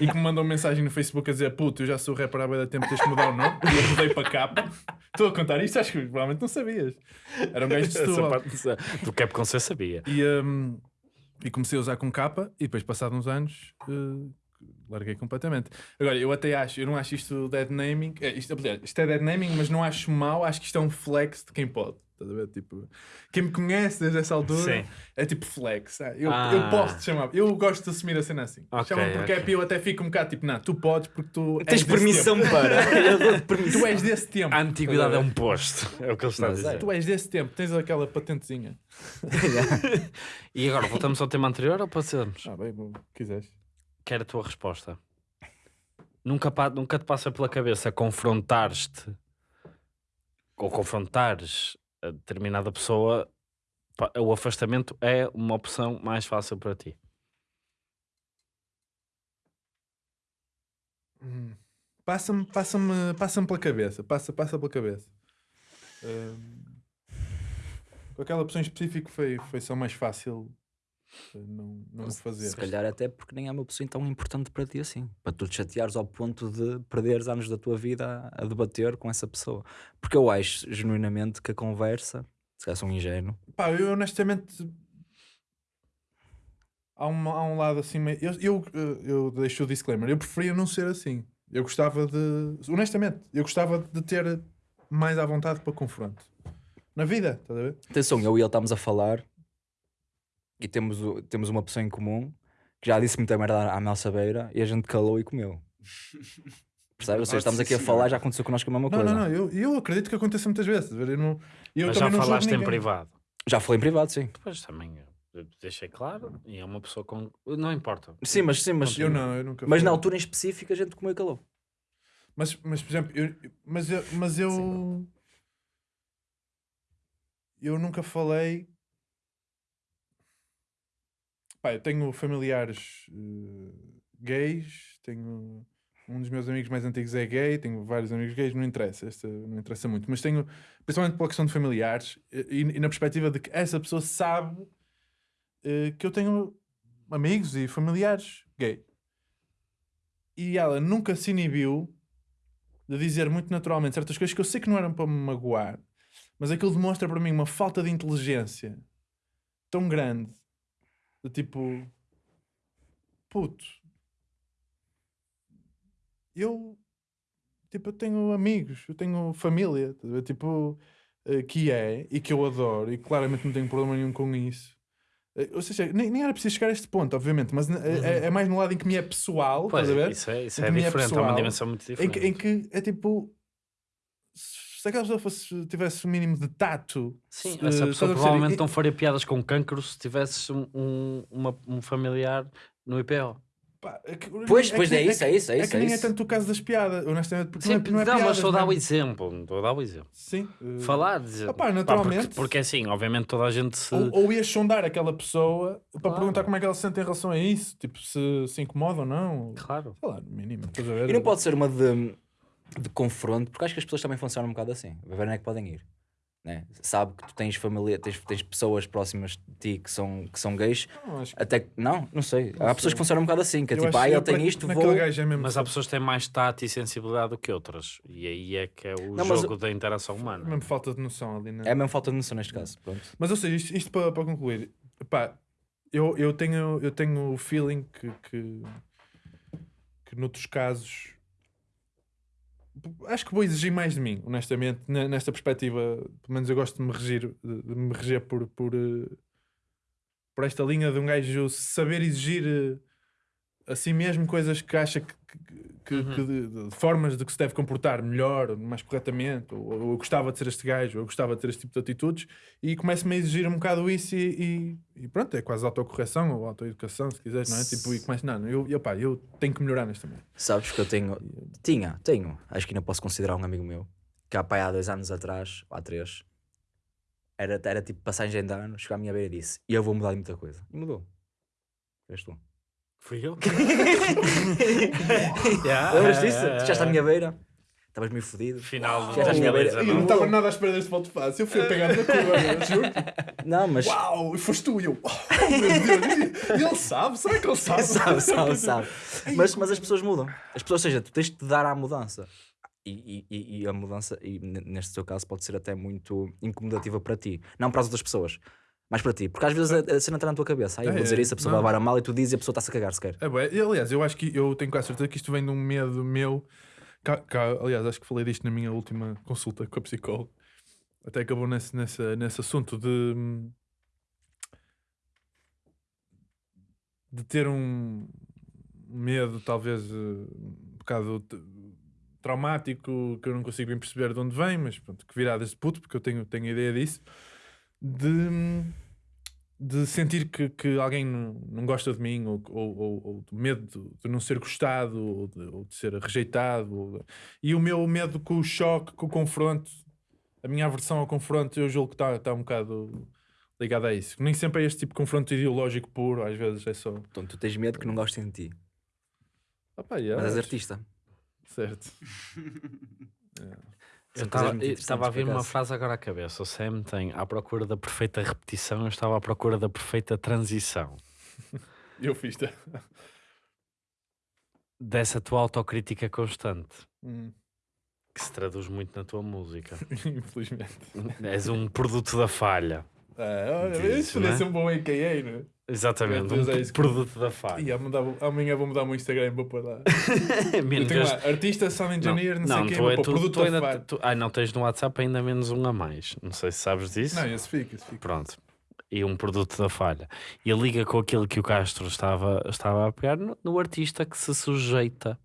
E que me mandou uma mensagem no Facebook a dizer: Puto, eu já sou rapper há de tempo, tens que mudar o nome. E eu mudei para capa. Estou a contar isto, acho que provavelmente não sabias. Era um gajo de Setúbal. parte do cap com C sabia. E, hum, e comecei a usar com capa e depois, passados uns anos, eh, larguei completamente. Agora, eu até acho, eu não acho isto dead naming, é, isto, isto é dead naming, mas não acho mau, acho que isto é um flex de quem pode. Estás a ver? Tipo, quem me conhece desde essa altura Sim. é tipo flex. ah, Eu, Ah. eu posso te chamar, eu gosto de assumir a cena assim. Ok, Chamam por ok. cap e eu até fico um bocado tipo, não, tu podes porque tu Tens permissão para. Permissão. Tu és desse tempo. A antiguidade é um posto, é o que ele está a é. dizer. Tu és desse tempo, tens aquela patentezinha. E agora, voltamos ao tema anterior ou passamos? Ah, bem, bom, quiseres. Quero a tua resposta. Nunca, nunca te passa pela cabeça confrontares-te ou confrontares a determinada pessoa, o afastamento é uma opção mais fácil para ti. Hum. Passa-me passa-me passa pela cabeça. Passa, passa pela cabeça. Hum, com aquela pessoa em específico foi, foi só mais fácil não, não o fazer. Se calhar até porque nem é uma pessoa tão importante para ti assim. Para tu te chateares ao ponto de perderes anos da tua vida a, a debater com essa pessoa. Porque eu acho genuinamente que a conversa, se calhar sou um ingênuo, Pá, eu honestamente. Há um, há um lado assim meio. Eu, eu, eh, eu deixo o disclaimer. Eu preferia não ser assim. Eu gostava de. Honestamente, eu gostava de ter mais à vontade para confronto. Na vida, estás a ver? Atenção, eu e ele estamos a falar e temos, temos uma pessoa em comum que já disse muita merda à Mel Sabeira e a gente calou e comeu. Percebes? Ou seja, estamos sim, aqui a falar, já aconteceu connosco a mesma Não, coisa. não, não. Eu, eu acredito que aconteça muitas vezes. Eu, não, eu Mas já falaste em privado. Já falei em privado, sim. Depois também eu deixei claro. E é uma pessoa com. Não importa. Sim, mas sim, mas, Eu não, eu nunca mas na altura em específico a gente comeu e calou. Mas, mas por exemplo, eu, mas eu, mas eu, eu nunca falei. Pá, eu tenho familiares eh, gays, tenho um dos meus amigos mais antigos é gay, tenho vários amigos gays, não interessa, esta não interessa muito, mas tenho, principalmente pela questão de familiares eh, e, e na perspectiva de que essa pessoa sabe eh, que eu tenho amigos e familiares gay. E ela nunca se inibiu de dizer muito naturalmente certas coisas que eu sei que não eram para me magoar, mas aquilo demonstra para mim uma falta de inteligência tão grande de tipo puto eu tipo eu tenho amigos, eu tenho família, tipo eh, que é e que eu adoro e claramente não tenho problema nenhum com isso. Eh, Ou seja, nem, nem era preciso chegar a este ponto, obviamente, mas é, é- é mais no lado em que me é pessoal, Pois, estás a ver? isso é, isso Em é que me é diferente, é uma pessoal, dimensão muito Em diferente. que, em que é tipo. Se aquela pessoa fosse, tivesse o mínimo de tato. Sim, se- essa pessoa provavelmente não faria piadas com cancro se tivesses um, um, uma- um familiar no IPO. pá, é que- Pois, que pois é isso, é isso, é É isso, que é nem é isso. tanto o caso das piadas, honestamente, porque Sim, não é, não é não, mas piadas, estou a dar o exemplo. Estou a dar o exemplo. Sim. eh, Falar, dizer. Pá, naturalmente. porque, porque assim, obviamente toda a gente se. Ou, ou ias sondar aquela pessoa para Claro. perguntar como é que ela se sente em relação a isso, tipo, se se incomoda ou não. Claro. Sei lá, no mínimo. E não pode ser uma de, de confronto, porque acho que as pessoas também funcionam um bocado assim. A ver onde é que podem ir. Né? Sabe que tu tens família, tens, tens pessoas próximas de ti que são, que são gays. Não, que- Até que, não, não sei. Não Há pessoas sei. que funcionam um bocado assim, que é eu tipo, ah, eu- tem na- isto, vou. é mesmo Mas há pessoas que têm mais tato e sensibilidade do que outras. E aí é que é o Não, mas jogo da interação humana. mesmo falta de noção ali, né? É a mesma falta de noção neste caso. Pronto. Mas ou seja, isto, isto para, para concluir, pá, eu, eu, tenho, eu tenho o feeling que, que, que noutros casos acho que vou exigir mais de mim, honestamente, ne- nesta perspectiva. Pelo menos eu gosto de me regir, de me reger por, por, eh, por esta linha de um gajo saber exigir a si mesmo coisas que acha que, que- Uhum. que de, de formas de que se deve comportar melhor, mais corretamente, ou, ou eu gostava de ser este gajo, ou eu gostava de ter este tipo de atitudes, e começo-me a exigir um bocado isso e, e- e pronto, é quase autocorreção ou autoeducação, se quiseres, não é? Tipo, e começo, não, eu, eu, pá, eu tenho que melhorar nesta merda. Sabes que eu tenho. Tinha, tenho. Acho que ainda posso considerar um amigo meu. Que há, pá, há dois anos atrás, ou há três, era, era tipo passagem de ano, chegou à minha beira e disse: E eu vou mudar de muita coisa. E mudou. És tu. Fui eu. Lembras disso? Tu já está à minha beira, estavas meio fodido. Final Já estás à minha beira. Eu não estava nada à espera deste voto fácil, eu fui a pegar na curva, juro. Não, mas. Uau, e foste tu e eu, oh meu Deus, ele sabe, será que ele sabe? sabe, sabe, sabe. Mas, mas as pessoas mudam. As pessoas, ou seja, tu tens de te dar à mudança. E, e- e, a mudança, e neste teu caso, pode ser até muito incomodativa para ti. Não para as outras pessoas, mas para ti. Porque às vezes a, a cena está na tua cabeça. Aí eu vou dizer é, isso, a pessoa não. vai levar a mal e tu dizes e a pessoa está-se a cagar sequer. É. E, aliás, eu acho que eu tenho quase certeza que isto vem de um medo meu. Cá- cá- aliás, acho que falei disto na minha última consulta com a psicóloga. Até acabou nesse, nesse, nesse assunto de. de ter um medo, talvez eh, um bocado traumático, que eu não consigo bem perceber de onde vem, mas pronto, que virá desse puto, porque eu tenho, tenho ideia disso. De. de sentir que, que alguém não, não gosta de mim, ou, ou, ou, ou de medo de, não ser gostado, ou de, ou de ser rejeitado. E o meu medo com o choque, com o confronto, a minha aversão ao confronto, eu julgo que está tá um bocado ligado a isso. Nem sempre é este tipo de confronto ideológico puro, às vezes é só. Então tu tens medo que não gostem de ti. Pá, yeah, Mas és artista. Certo. Eu Eu estava a vir uma frase agora à cabeça. O Sam tem à procura da perfeita repetição, eu estava à procura da perfeita transição. Eu fiz. -te. Dessa tua autocrítica constante, Hum, que se traduz muito na tua música. Infelizmente. És um produto da falha. Ah, olha, isso podia né? ser um bom AKA, não é? Exatamente, um é produto da falha. E amanhã vou- amanhã vou mudar o meu Instagram, vou pôr lá. Menos lá, artista, sound engineer, não, sei o quê, é- tu- produto tu da falha. tu- ai, não tens no WhatsApp ainda menos um a mais. Não sei se sabes disso. Não, esse fica, esse fica. Pronto. E um produto da falha. E liga com aquilo que o Castro estava, estava a pegar no, no artista que se sujeita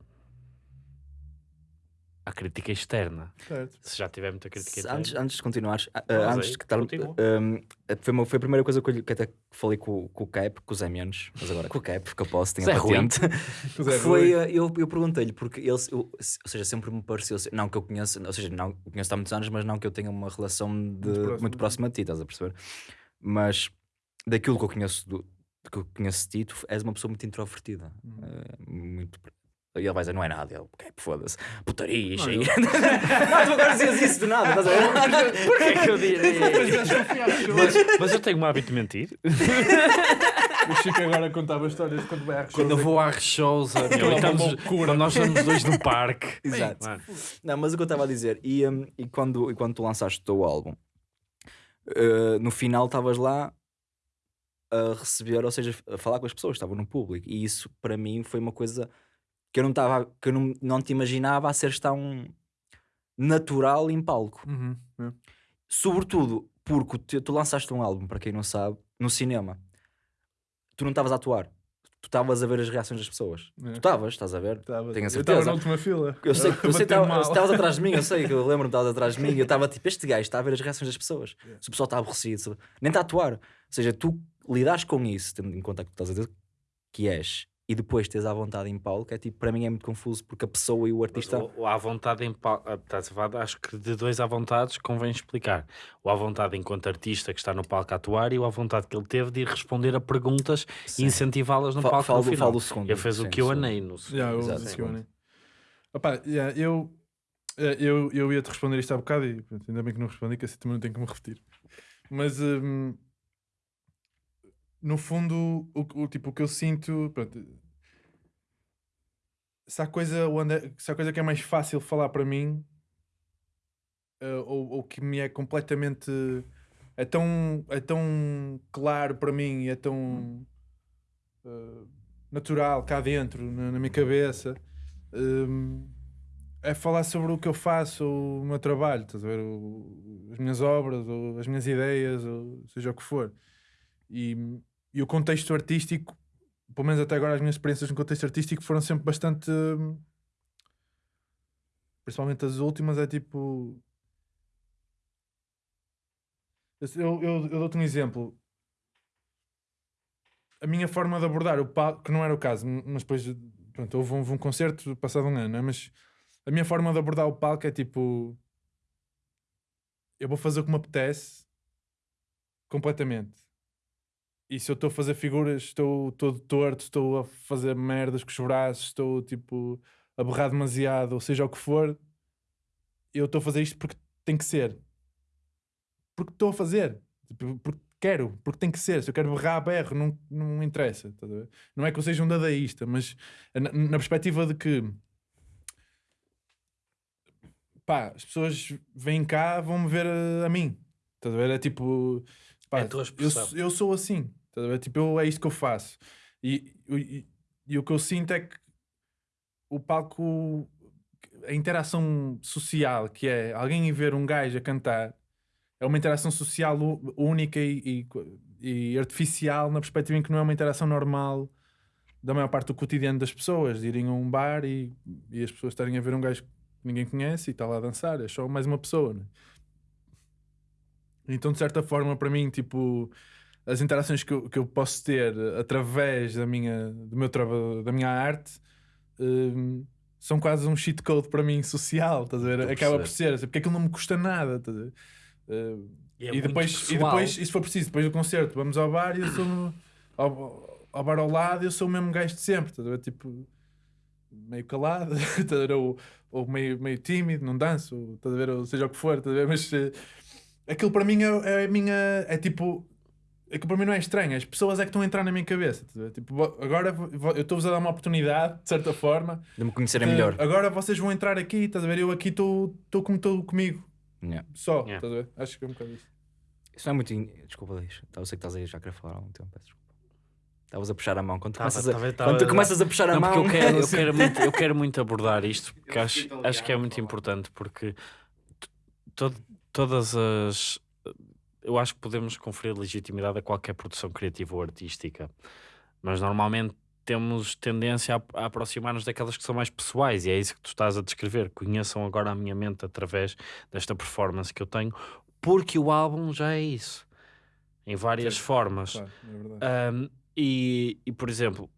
à crítica externa. Certo. Se já tiver muita crítica externa. Antes, antes de continuares, Mas antes aí, de que tal, um, foi, uma- foi a primeira coisa que, eu, que até falei com, com o Cap, com o Zé Menos, mas agora com o Cap, porque eu posso, tenho a patente. Foi, uh, eu, eu perguntei-lhe, porque ele, eu- ou seja, sempre me pareceu, não que eu conheça, ou seja, não conheço há muitos anos, mas não que eu tenha uma relação de, Muito muito, próxima. próxima de ti, estás a perceber? Mas daquilo que eu conheço, do, que eu conheço de ti, tu és uma pessoa muito introvertida, Uhum. uh, muito. E ele vai dizer, não é nada, ele, "Ok, foda-se, putaria, Não, eu- não, tu agora dizias isso do nada, estás a ver? Porquê é que eu diria? Mas mas, mas eu tenho um hábito de mentir. o Chico agora contava histórias de quando vai à Quando eu vou à e loucura. quando nós estamos dois no parque. Exato. Mano, Não, mas o que eu estava a dizer, e, hum, e, quando, e quando tu lançaste o teu álbum, uh, no final estavas lá a receber, ou seja, a falar com as pessoas, estava no público, e isso para mim foi uma coisa que eu não estava, que eu não, não te imaginava a ser tão natural em palco. Uhum, é. Sobretudo porque o teu- tu lançaste um álbum, para quem não sabe, no cinema. tu não estavas a atuar. Tu estavas a ver as reações das pessoas. É. Tu estavas, estás a ver? Tava- Tenho a Eu estava certeza. na última fila. Eu sei, que estavas atrás de mim, eu sei que eu lembro-me estavas atrás de mim. Eu estava tipo, este gajo está a ver as reações das pessoas. Yeah. Se o pessoal está aborrecido, se- nem está a atuar. Ou seja, tu lidares com isso, tendo em conta que tu estás a dizer que és, e depois tens à vontade em palco, é tipo, para mim é muito confuso porque a pessoa e o artista. O, o à vontade em palco, estás a falar, acho que de dois à vontade convém explicar. O à vontade enquanto artista que está no palco a atuar e o à vontade que ele teve de ir responder a perguntas e Sim. incentivá-las no Fa- palco falo, no final. falo do segundo. Ele fez sim, o que eu sim. anei no Yeah, eu, Exato? Opa, yeah, eu, eh, eu, eu ia-te responder isto há bocado e ainda bem que não respondi, que assim também não tenho que me repetir. Mas hum, no fundo, o, o- tipo, o que eu sinto, pronto, se há coisa, onde é- se há coisa que é mais fácil falar para mim, eh, ou, ou que me é completamente é tão, é tão claro para mim, é tão eh, natural cá dentro, na, na minha cabeça, hum, é falar sobre o que eu faço, o meu trabalho, estás a ver? O- as minhas obras, ou as minhas ideias, ou seja o que for. E, e o contexto artístico, pelo menos até agora, as minhas experiências no contexto artístico foram sempre bastante. hum, Principalmente as últimas, é tipo. Eu, eu, eu dou-te um exemplo. A minha forma de abordar o palco, que não era o caso, m- mas depois pronto, houve, um, houve um concerto passado um ano, é? mas a minha forma de abordar o palco é tipo: eu vou fazer o que me apetece completamente. E se eu estou a fazer figuras, estou todo torto, estou a fazer merdas com os braços, estou tipo a berrar demasiado, ou seja o que for, eu estou a fazer isto porque tem que ser. Porque estou a fazer. Tipo, porque quero, porque tem que ser. Se eu quero berrar, berro, não, não interessa. ver? Não é que eu seja um dadaísta, mas na, na perspectiva de que pá, as pessoas vêm cá, vão-me ver a, a mim. Estás a ver? É tipo, pá, É eu, eu sou assim. Ver? Tipo, eu, é isto que eu faço. E, e, e o que eu sinto é que o palco, a interação social, que é alguém ver um gajo a cantar, é uma interação social única e, e, e artificial na perspectiva em que não é uma interação normal da maior parte do cotidiano das pessoas, de irem a um bar e, e as pessoas estarem a ver um gajo que ninguém conhece e está lá a dançar, é só mais uma pessoa. né? Então, de certa forma, para mim, tipo, as interações que eu, que eu posso ter através da minha, do meu traba, da minha arte hum, são quase um cheat code para mim social, estás a ver? Acaba por ser, assim, porque aquilo não me custa nada, estás a ver? Uh, E, é e, depois, e depois, e se for preciso, depois do concerto, vamos ao bar e eu sou ao, ao bar ao lado, eu sou o mesmo gajo de sempre, estás a ver? Tipo, meio calado, estás a ver? Ou, ou meio, meio tímido, não danço, ou, estás a ver? Ou seja o que for, estás a ver? Mas eh, aquilo para mim é, é a minha. É tipo. Aquilo para mim não é estranho, as pessoas é que estão a entrar na minha cabeça. a? Tipo, agora eu estou-vos a dar uma oportunidade, de certa forma. De me conhecerem de- melhor. Agora vocês vão entrar aqui, estás a ver? Eu aqui estou estou como estou comigo, Yeah. só, Yeah. estás a ver? Acho que é um bocado isso. Isso não é muito. in- Desculpa, Luís. Eu sei que estás aí já a querer falar há algum tempo. Peço desculpa. Estavas a puxar a mão. Quando tu, Tava- começas, a, tava- quando tu tava- começas a puxar a Não, porque mão. eu quero, eu, quero muito, eu quero muito abordar isto, porque acho, acho que é muito importante, porque t- to- todas as. Eu acho que podemos conferir legitimidade a qualquer produção criativa ou artística, mas normalmente temos tendência a, a aproximar-nos daquelas que são mais pessoais, e é isso que tu estás a descrever. Conheçam agora a minha mente através desta performance que eu tenho, porque o álbum já é isso, em várias Sim, formas. Claro, é. Um, e, e, por exemplo,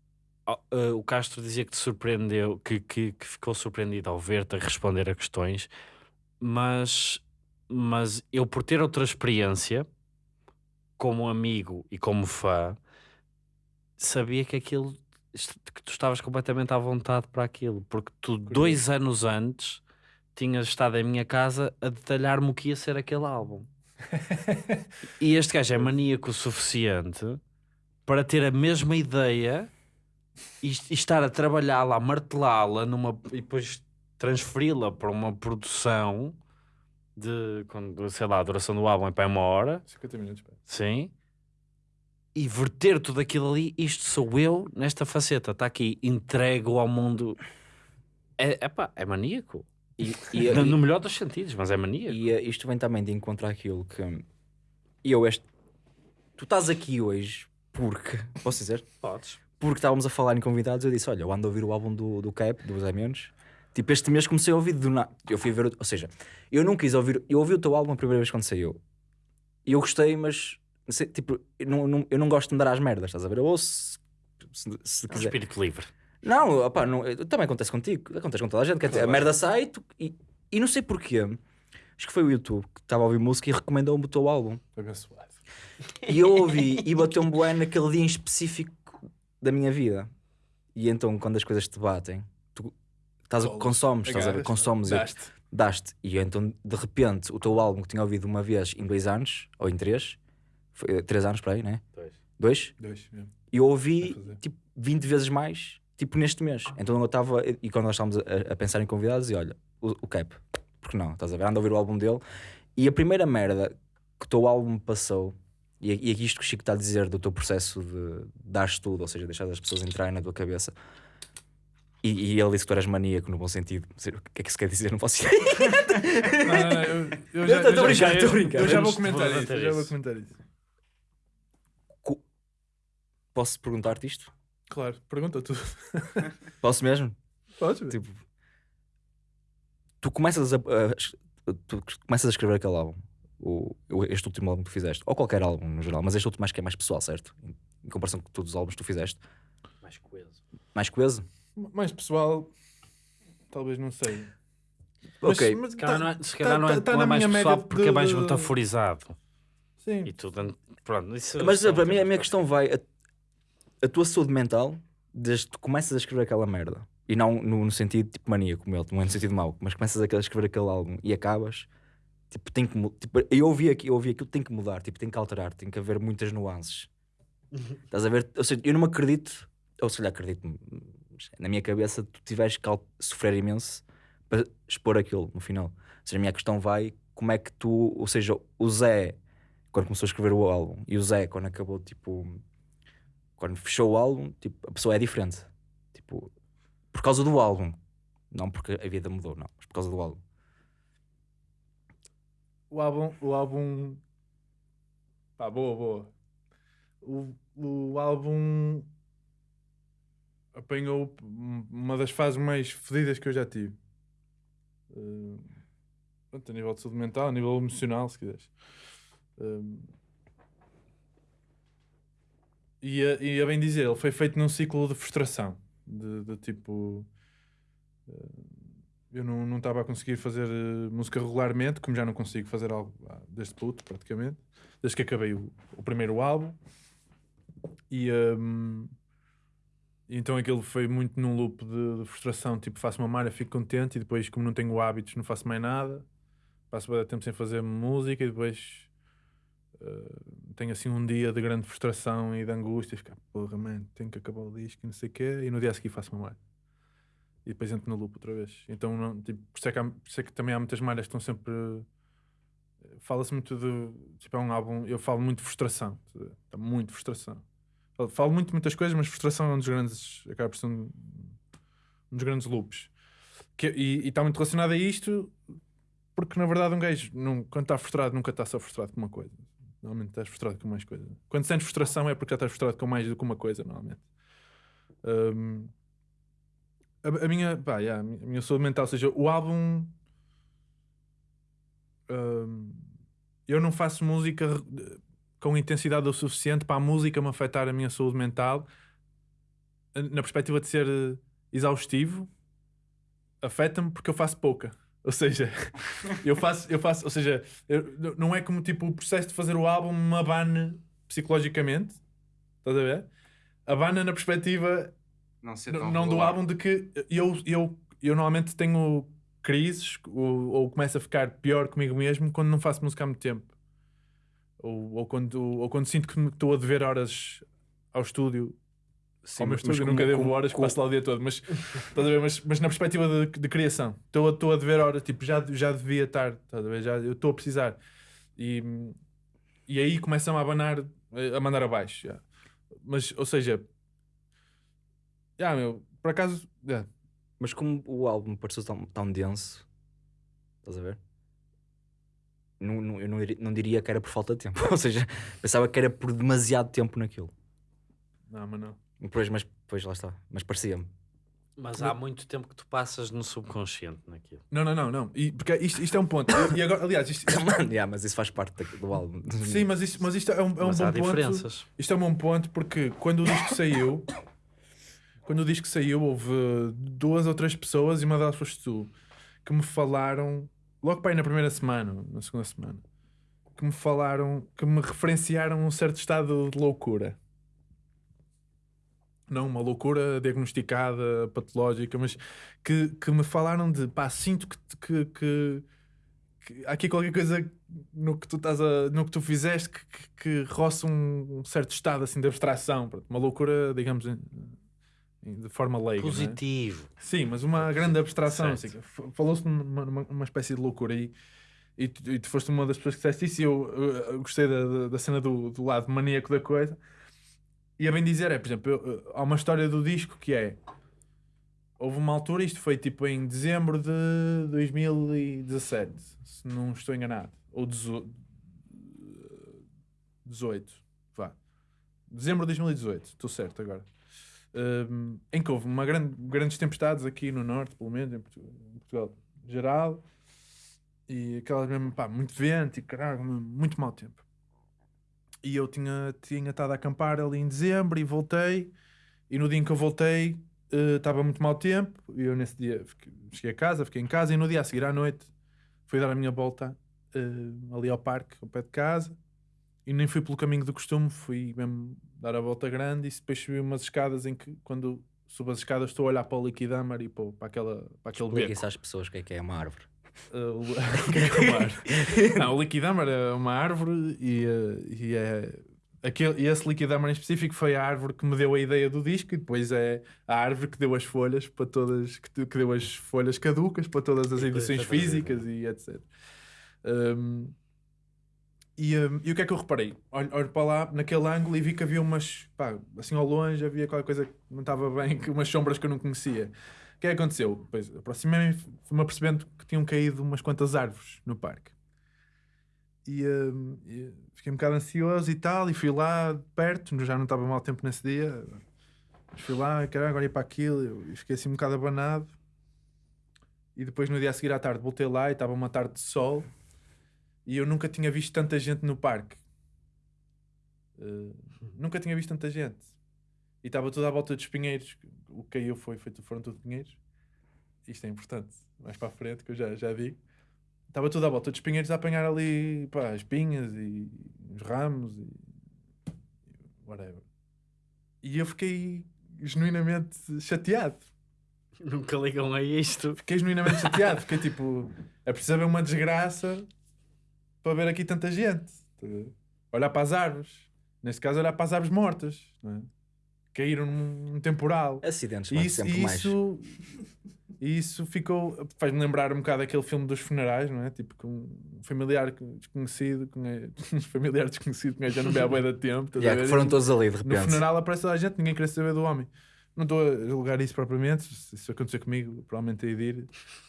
o Castro dizia que te surpreendeu, que, que, que ficou surpreendido ao ver-te a responder a questões, mas, mas eu, por ter outra experiência, como amigo e como fã, sabia que aquilo que tu estavas completamente à vontade para aquilo, porque tu, dois anos antes, tinhas estado em minha casa a detalhar-me o que ia ser aquele álbum. E este gajo é maníaco o suficiente para ter a mesma ideia e, e estar a trabalhá-la, a martelá-la numa, e depois transferi-la para uma produção de, quando, sei lá, a duração do álbum é para uma hora, 50 minutos, pá. sim, e verter tudo aquilo ali, isto sou eu nesta faceta, está aqui, entrego ao mundo. É, epá, é maníaco. E, e, no, e- no melhor dos sentidos, mas é maníaco. E isto vem também de encontrar aquilo que eu este. Tu estás aqui hoje Porque, posso dizer? Podes. Porque estávamos a falar em convidados, eu disse: Olha, eu ando a ouvir o álbum do, do Cap, do Zé Menos. Tipo, este mês comecei a ouvir do nada. Eu fui ver, ou seja, eu não quis ouvir, eu ouvi o teu álbum a primeira vez quando saiu. E eu gostei, mas sei, tipo, eu não, não- eu não gosto de andar às merdas, estás a ver? Eu ouço se, se É um quiser. espírito livre. Não, opá, não, também acontece contigo, acontece com toda a gente. quer dizer, a merda sai e tu- e, e não sei porquê. Acho que foi o YouTube que estava a ouvir música e recomendou-me o teu álbum. Abençoado. E eu ouvi e bateu-me bué naquele dia em específico da minha vida. E então, quando as coisas te batem, estás a, consomes, estás a ver? Consomes, eu- daste. daste. E então, de repente, o teu álbum que tinha ouvido uma vez em dois anos, ou em três, foi, eh, três anos para aí, né? Dois? Dois, mesmo. E eu ouvi tipo 20 vezes mais, tipo neste mês. Então eu estava, e quando nós estávamos a, a pensar em convidados, e olha, o, o Cap, porque não? Estás a ver? Ando a ouvir o álbum dele. E a primeira merda que o teu álbum passou, e, e aqui isto que o Chico está a dizer do teu processo de dar tudo, ou seja, deixar as pessoas entrarem na tua cabeça. E, e ele disse que tu eras maníaco no bom sentido. O que é que isso quer dizer? Não faço ideia. Não, não, não, eu, já, tô- eu tô já- brincando, tô eu- já vou comentar vou isso. Eu já vou comentar isso. Posso perguntar-te isto? Claro, pergunta tudo. Posso mesmo? Podes. Tipo, tu começas a, a- tu começas a escrever aquele álbum, o, o- este último álbum que tu fizeste, ou qualquer álbum no geral, mas este último acho que é mais pessoal, certo? Em, em comparação com todos os álbuns que tu fizeste, Mais coeso. mais coeso? Mais pessoal, talvez não sei. ok, mas Se calhar tá- não é, se calhar tá- não é, tá não é na mais minha pessoal média porque é mais de- metaforizado. Sim. E tudo. Pronto, isso mas para mim a minha questão vai a, a tua saúde mental desde que tu começas a escrever aquela merda e não no, no sentido tipo maníaco, como ele, não é no sentido mau, mas começas a escrever aquele álbum e acabas. Tipo, tem que, tipo, eu ouvi aqui, eu ouvi aquilo, tem que mudar, tipo, tem que alterar, tem que haver muitas nuances. Estás a ver? Ou seja, eu não me acredito, ou se calhar acredito, na minha cabeça tu tiveres que sofrer imenso para expor aquilo no final. Ou seja, a minha questão vai como é que tu, ou seja, o Zé, quando começou a escrever o álbum, e o Zé, quando acabou, tipo, quando fechou o álbum, tipo, a pessoa é diferente. Tipo, por causa do álbum. Não porque a vida mudou, não, mas por causa do álbum. O álbum. O álbum. Pá, boa, boa. O, o álbum apanhou uma das fases mais fodidas que eu já tive. Eh, pronto, a nível de saúde mental, a nível emocional, se quiseres. Eh, e, a, e a bem dizer, ele foi feito num ciclo de frustração. De, de tipo. eh, eu não estava a conseguir fazer música regularmente, como já não consigo fazer algo ah, desde puto, praticamente, desde que acabei o, o primeiro álbum. E hum, então aquilo foi muito num loop de, de frustração, tipo, faço uma malha, fico contente, e depois, como não tenho hábitos, não faço mais nada. Passo bastante tempo sem fazer música e depois eh, tenho assim um dia de grande frustração e de angústia, ficar, porra, mano, tenho que acabar o disco e não sei o quê, e no dia a seguir faço uma malha e depois entro no loop outra vez. Então, não, tipo, por, isso é que há- por isso é que também há muitas malhas que estão sempre. Fala-se muito de. Tipo, é um álbum. Eu falo muito de frustração. Está muito frustração. Falo- muito muitas coisas, mas frustração é um dos grandes. Acaba por ser um, um dos grandes loops. Que, e está muito relacionado a isto, porque na verdade, um gajo, não, quando está frustrado, nunca está só frustrado com uma coisa. Normalmente estás frustrado com mais coisas. Quando sentes frustração é porque já estás frustrado com mais do que uma coisa, normalmente. Hum, a, a minha, pá, yeah, a minha- saúde mental, ou seja, o álbum. hum, eu não faço música com intensidade o suficiente para a música me afetar a minha saúde mental na perspectiva de ser eh, exaustivo. Afeta-me porque eu faço pouca. Ou seja, eu faço, eu faço, ou seja, eu- não é como tipo o processo de fazer o álbum me abane psicologicamente. Estás a ver? Abana na perspectiva Não não do álbum de que eu, eu, eu normalmente tenho crises ou, ou começo a ficar pior comigo mesmo quando não faço música há muito tempo. Ou, ou, quando, ou quando sinto que estou a dever horas ao estúdio. ao meu mas estúdio, como- nunca devo como- horas, como- passo lá o dia todo, mas, estás a ver? mas, mas na perspectiva de, de criação. Estou a, estou a dever horas, tipo, já, já devia estar, estás a ver? Já, eu estou a precisar. E, e aí começam a abanar, a mandar abaixo. já. Mas, ou seja, já, meu, por acaso, já, Mas como o álbum pareceu tão, tão denso, estás a ver? Não, não- eu não, não diria que era por falta de tempo. Ou seja, pensava que era por demasiado tempo naquilo. Não, mas não. Depois, mas depois lá está. Mas parecia-me. Mas há muito tempo que tu passas no subconsciente naquilo. Não, não, não, não. E, porque isto, isto é um ponto. E, e agora, aliás, isto, isto- yeah, mas isso faz parte do álbum. sim, mas isto, mas isto é um, é um Mas bom há ponto. diferenças. Isto é um bom ponto porque quando o disco saiu, quando o disco saiu, houve duas ou três pessoas, e uma delas foste tu, que me falaram, logo para aí na primeira semana, na segunda semana, que me falaram, que me referenciaram um certo estado de loucura. Não uma loucura diagnosticada, patológica, mas que, que me falaram de pá, sinto que, que, que, há aqui qualquer coisa no que tu estás a, no que tu fizeste que, que, que roça um, um certo estado assim de abstração, uma loucura, digamos, de forma leiga. é? Positivo. Sim, mas uma grande abstração. Assim, Falou-se numa, numa, numa espécie de loucura aí. E tu, e tu foste uma das pessoas que disseste isso e eu, eu- eu gostei da, da- cena do, do lado maníaco da coisa. E a bem dizer é, por exemplo, eu- há uma história do disco que é. Houve uma altura, isto foi tipo em dezembro de 2017, se não estou enganado. Ou 18. 18, vá. Dezembro de 2018, estou certo agora. Em que houve uma grande, grandes tempestades aqui no norte, pelo menos, em Portugal, em Portugal geral, e aquelas mesmo, pá, muito vento e caralho, muito mau tempo. E eu tinha, tinha estado a acampar ali em dezembro e voltei, e no dia em que eu voltei eh, estava muito mau tempo, e eu nesse dia fiquei- cheguei a casa, fiquei em casa, e no dia a seguir à noite fui dar a minha volta eh, ali ao parque, ao pé de casa, e nem fui pelo caminho do costume, fui mesmo dar a volta grande e depois subi umas escadas em que quando subo as escadas estou a olhar para o liquidâmar e para, para, aquela, para aquele Explica beco. isso às pessoas o que é que é uma árvore. Uh, o- que é que é uma árvore? Não, o liquidâmar é uma árvore e, uh, e é aquele, e esse liquidâmar em específico foi a árvore que me deu a ideia do disco e depois é a árvore que deu as folhas para todas que, deu as folhas caducas para todas as edições físicas e etc. Um, e, um, e o que é que eu reparei? Olho, olho para lá, naquele ângulo, e vi que havia umas, pá, assim ao longe, havia qualquer coisa que não estava bem, que umas sombras que eu não conhecia. O que é que aconteceu? Pois, aproximei-me, fui-me apercebendo que tinham caído umas quantas árvores no parque. E, um, e fiquei um bocado ansioso e tal, e fui lá perto, já não estava mal tempo nesse dia, mas fui lá, caralho, agora ia para aquilo, e fiquei assim um bocado abanado. E depois no dia a seguir à tarde voltei lá e estava uma tarde de sol e eu nunca tinha visto tanta gente no parque. Uh, nunca tinha visto tanta gente. E estava tudo à volta dos pinheiros. O que caiu foi, foi, foram tudo pinheiros. Isto é importante. Mais para a frente, que eu já, já digo. Estava tudo à volta dos pinheiros a apanhar ali pá, as pinhas e os ramos e whatever. E eu fiquei genuinamente chateado. Nunca ligam a isto. Fiquei genuinamente chateado. Fiquei tipo, é preciso haver uma desgraça para ver aqui tanta gente. A? Olhar para as árvores. Neste caso, olhar para as árvores mortas. É? Caíram num, temporal. Acidentes, E vai isso, sempre e mais. isso, e isso ficou. Faz-me lembrar um bocado aquele filme dos funerais, não é? Tipo, com um familiar desconhecido, com um familiar desconhecido que já não vê há de tempo. estás a Yeah, ver? que foram todos ali de No repente. funeral aparece toda a gente, ninguém queria saber do homem. Não estou a julgar isso propriamente, se isso acontecer comigo, provavelmente hei de ir.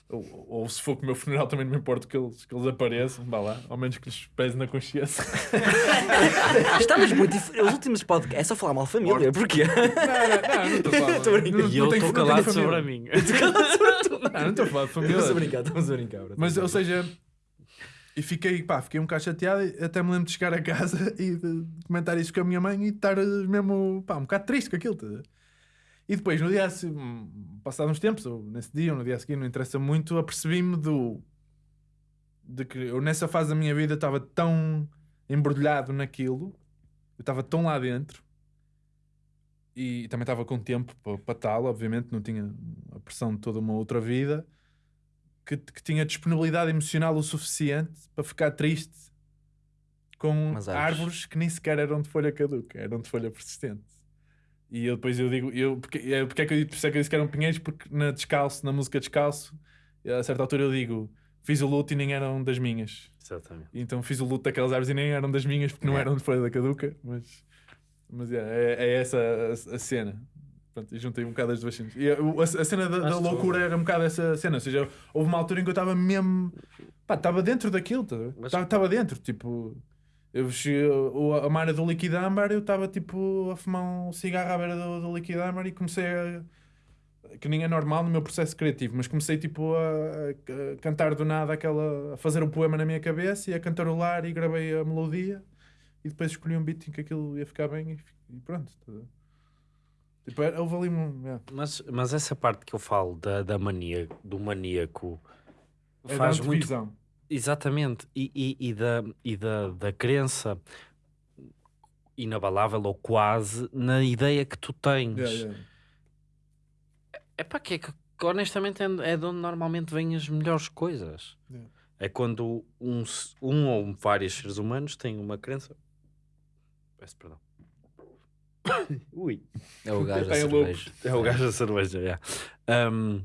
Ou, ou se for com o meu funeral, também não me importa que eles, que eles apareçam, vá lá, ao menos que lhes pese na consciência. Estamos muito dif- Os últimos podcasts é só falar mal família. Porquê? não, não, não, não estou a falar. Estou brincar. não- E não eu tenho- estou não calado família. sobre a minha. Não, não estou a falar de família. Estamos a brincar, estamos a brincar. bro. Mas, ou seja, e fiquei, pá, fiquei um bocado chateado. e Até me lembro de chegar a casa e de comentar isso com a minha mãe e estar mesmo, pá, um bocado triste com aquilo. tá? E depois, no dia, passado uns tempos, ou nesse dia ou no dia a seguir, não interessa muito, apercebi-me do. de que eu nessa fase da minha vida estava tão embrulhado naquilo, eu estava tão lá dentro. E também estava com tempo para, tal, obviamente, não tinha a pressão de toda uma outra vida que, que tinha disponibilidade emocional o suficiente para ficar triste com árvores. que nem sequer eram de folha caduca, eram de folha persistente. E eu depois eu digo, eu, porque, é, porque é que eu, por isso é que eu disse que eram pinheiros? Porque na Descalço, na música Descalço, a certa altura eu digo, fiz o luto e nem eram das minhas. Exatamente. Então fiz o luto daquelas árvores e nem eram das minhas porque não É. eram de folha da caduca, mas, mas é, é, é essa a, a cena. Pronto, e juntei um bocado as duas cenas. E a, a- a cena da, da loucura era um bocado essa cena. Ou seja, houve uma altura em que eu estava mesmo. Pá, estava dentro daquilo, Mas- estava dentro. Tipo, Eu o- a Mara do líquido âmbar, eu estava tipo a fumar um cigarro à beira do, do líquido âmbar e comecei a. que nem é normal no meu processo criativo, mas comecei tipo a, a- a cantar do nada aquela. a fazer um poema na minha cabeça e a cantarolar e gravei a melodia e depois escolhi um beat em que aquilo ia ficar bem e, e pronto. tá. Tipo, houve ali um. yeah. Mas, mas essa parte que eu falo da, da mania, do maníaco É faz da muito. Exatamente. E, e, e da, e da, da crença inabalável ou quase na ideia que tu tens. Yeah, yeah. É para que é que honestamente é é de onde normalmente vêm as melhores coisas. Yeah. É quando um, um ou vários seres humanos têm uma crença. Peço perdão. Ui. É o gajo da cerveja. É o gajo da cerveja, yeah. Um,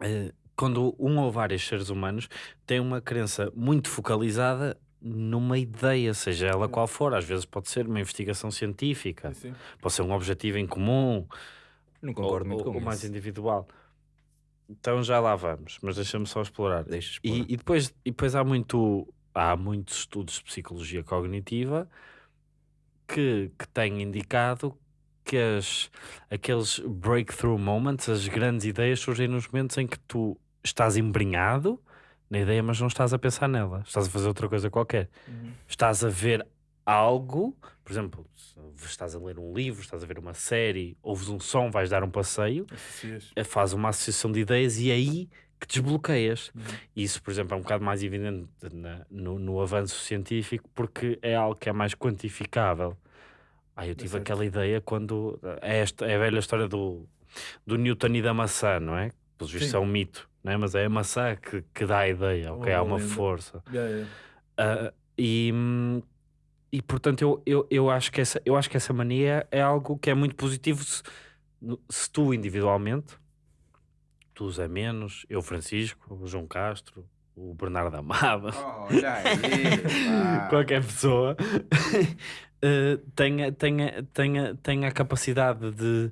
eh, quando um ou vários seres humanos têm uma crença muito focalizada numa ideia, seja ela qual for, às vezes pode ser uma investigação científica, Sim, sim. pode ser um objetivo em comum, Não concordo ou, muito ou- com ou mais individual. Então já lá vamos, mas deixa-me só explorar. Deixa E, explorar. e depois, e depois há, muito, há muitos estudos de psicologia cognitiva que, que têm indicado que as, aqueles breakthrough moments, as grandes ideias, surgem nos momentos em que tu estás embrenhado na ideia, mas não estás a pensar nela. Estás a fazer outra coisa qualquer. Uhum. Estás a ver algo, por exemplo, estás a ler um livro, estás a ver uma série, ouves um som, vais dar um passeio, Associas. eh, faz uma associação de ideias e é aí que desbloqueias. Uhum. Isso, por exemplo, é um bocado mais evidente na- no, no avanço científico porque é algo que é mais quantificável. Ah, eu tive certo. aquela ideia quando. É, esta, é a velha história do, do Newton e da maçã, não é? Sim. é um mito, não é? mas é a maçã que, que dá a ideia, ok? Uma Há uma força. Yeah, yeah. Ah, e, e portanto, eu, eu, eu, acho que essa, eu acho que essa mania é algo que é muito positivo se, se tu individualmente, tu Zé Menos, eu Francisco, o João Castro, o Bernardo aí, pá. qualquer pessoa eh, tenha, tenha, tenha, tenha a capacidade de,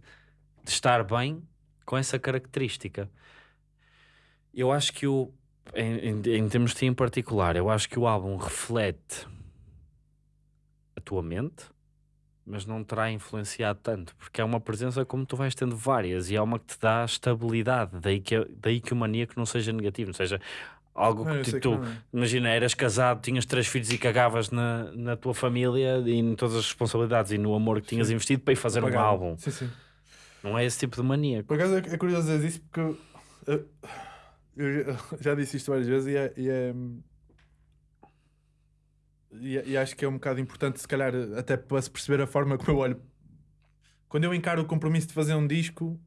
de estar bem com essa característica. Eu acho que o em, em, em termos de ti em particular, eu acho que o álbum reflete a tua mente, mas não terá influenciado tanto, porque é uma presença como tu vais tendo várias e é uma que te dá estabilidade, daí que, daí que o maníaco não seja negativo, não seja algo que eu tipo, tu, é. imagina, eras casado, tinhas três filhos e cagavas na, na tua família e em todas as responsabilidades e no amor que tinhas Sim. investido para ir fazer um Pagava. álbum. Sim, sim. Não é esse tipo de maníaco. Por acaso é é curioso dizer isso porque eu, eu- já- disse isto várias vezes e é, e, é- e é- e acho que é um bocado importante, se calhar, até para se perceber a forma como eu olho. Quando eu encaro o compromisso de fazer um disco,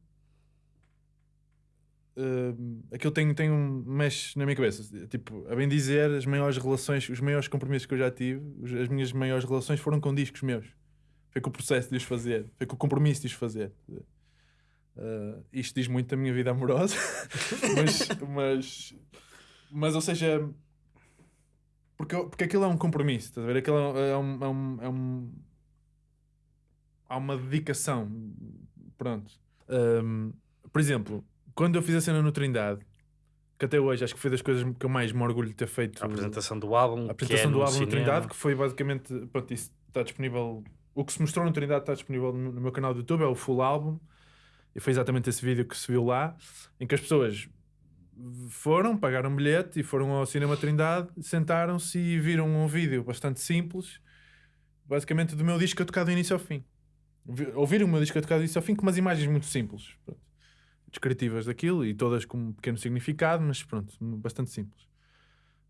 hum, aquilo tem, tem um mexe na minha cabeça. Tipo, a bem dizer, as maiores relações, os maiores compromissos que eu já tive, as minhas maiores relações foram com discos meus. Foi com o processo de os fazer, foi com o compromisso de os fazer. Uh, isto diz muito da minha vida amorosa, mas, mas, mas, ou seja, porque, porque aquilo é um compromisso, estás a ver? Aquilo é, é um, é um, é um- há uma dedicação. Pronto. Um, por exemplo, quando eu fiz a cena no Trindade, que até hoje acho que foi das coisas que eu mais me orgulho de ter feito. A apresentação do álbum, A apresentação é do álbum no. Trindade, que foi basicamente. Pronto, isso está disponível. O que se mostrou no Trindade está disponível no, no meu canal do YouTube, é o full álbum. E foi exatamente esse vídeo que se viu lá, em que as pessoas foram, pagaram um bilhete e foram ao Cinema Trindade, sentaram-se e viram um vídeo bastante simples, basicamente do meu disco a tocar do início ao fim. Vi- Ouviram o meu disco a tocar do início ao fim com umas imagens muito simples, pronto, descritivas daquilo e todas com um pequeno significado, mas pronto, bastante simples.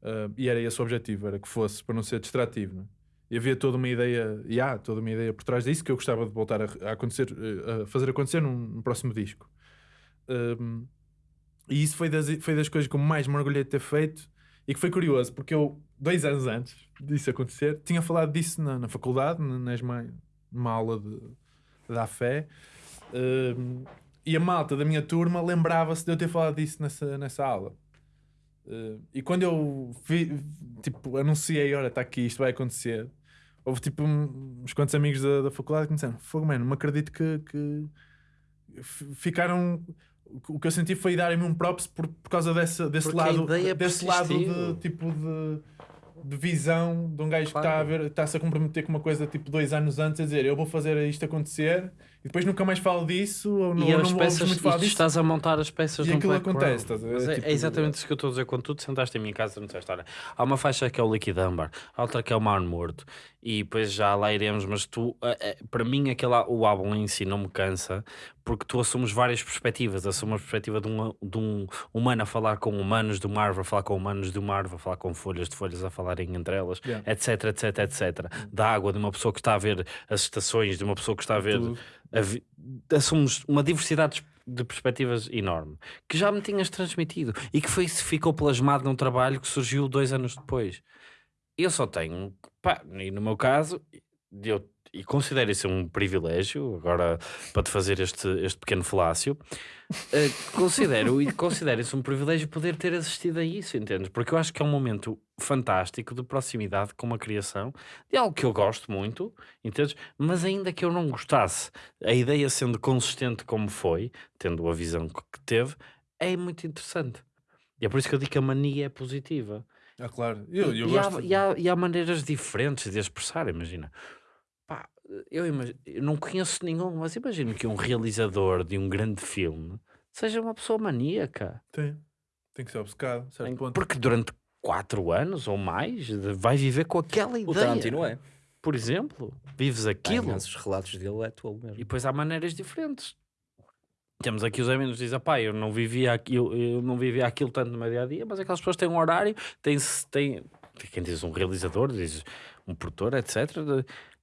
Ah, e era esse o objetivo, era que fosse para não ser distrativo. não é? E havia toda uma ideia, e há toda uma ideia por trás disso que eu gostava de voltar a, a acontecer, eh, a fazer acontecer num, num próximo disco. Um, e isso foi das, foi das coisas que eu mais me orgulhei de ter feito e que foi curioso, porque eu, dois anos antes disso acontecer, tinha falado disso na, na faculdade, na, na ESMA, numa aula de, da fé, um, e a malta da minha turma lembrava-se de eu ter falado disso nessa, nessa aula. Uh, e quando eu vi, tipo, anunciei, olha, está aqui, isto vai acontecer, houve tipo um- uns quantos amigos da, da faculdade que me disseram, fogo, mano, não me acredito que, que ficaram. O que eu senti foi darem-me um props por, por causa dessa, desse Porque lado, ideia desse lado de tipo de de visão de um gajo que está a Claro. ver, está-se a comprometer com uma coisa tipo dois anos antes a dizer eu vou fazer isto acontecer e depois nunca mais falo disso ou não, e as não peças, muito falar disso. estás a montar as peças E de um aquilo acontece, estás a ver? É, Tipo- é exatamente isso que eu estou a dizer. Quando tu sentaste em minha casa, não disseste, olha, há uma faixa que é o Liquid Amber, há outra que é o Mar Morto, e depois já lá iremos, mas tu, eh, eh, para mim, aquele, á- o álbum em si não me cansa, porque tu assumes várias perspectivas, assumes a perspectiva de um, de um humano a falar com humanos do Marvel, a falar com humanos do Marvel, a falar com folhas de folhas a falarem entre elas, Yeah. etc, etc, etc. Da água, de uma pessoa que está a ver as estações, de uma pessoa que está a ver Tudo. A vi- assumes uma diversidade de perspectivas enorme que já me tinhas transmitido e que foi, ficou plasmado num trabalho que surgiu dois anos depois. Eu só tenho, pá, e no meu caso, eu, e considero isso um privilégio, agora para te fazer este, este pequeno falácio, eh, considero, e considero isso um privilégio poder ter assistido a isso, entendes? Porque eu acho que é um momento fantástico de proximidade com uma criação de algo que eu gosto muito, entendes? Mas ainda que eu não gostasse, a ideia sendo consistente como foi, tendo a visão que que teve, é muito interessante. E é por isso que eu digo que a mania é positiva. Ah, claro. Eu, eu e, gosto. há, e, há, e há maneiras diferentes de expressar, imagina. Eu, imag- eu não conheço nenhum, mas imagino que um realizador de um grande filme seja uma pessoa maníaca. Tem. Tem que ser obcecado, a certo Em- ponto. Porque durante quatro anos ou mais vai viver com aquela ideia. O Tarantino é. Por exemplo, vives aquilo. imensos relatos dele, é tolo E mesmo. depois há maneiras diferentes. Temos aqui os amigos que dizem, pá, eu não vivia aquilo, eu não vivia aquilo tanto no meu dia a dia, mas aquelas pessoas têm um horário, têm, têm quem diz um realizador, diz um produtor, etc.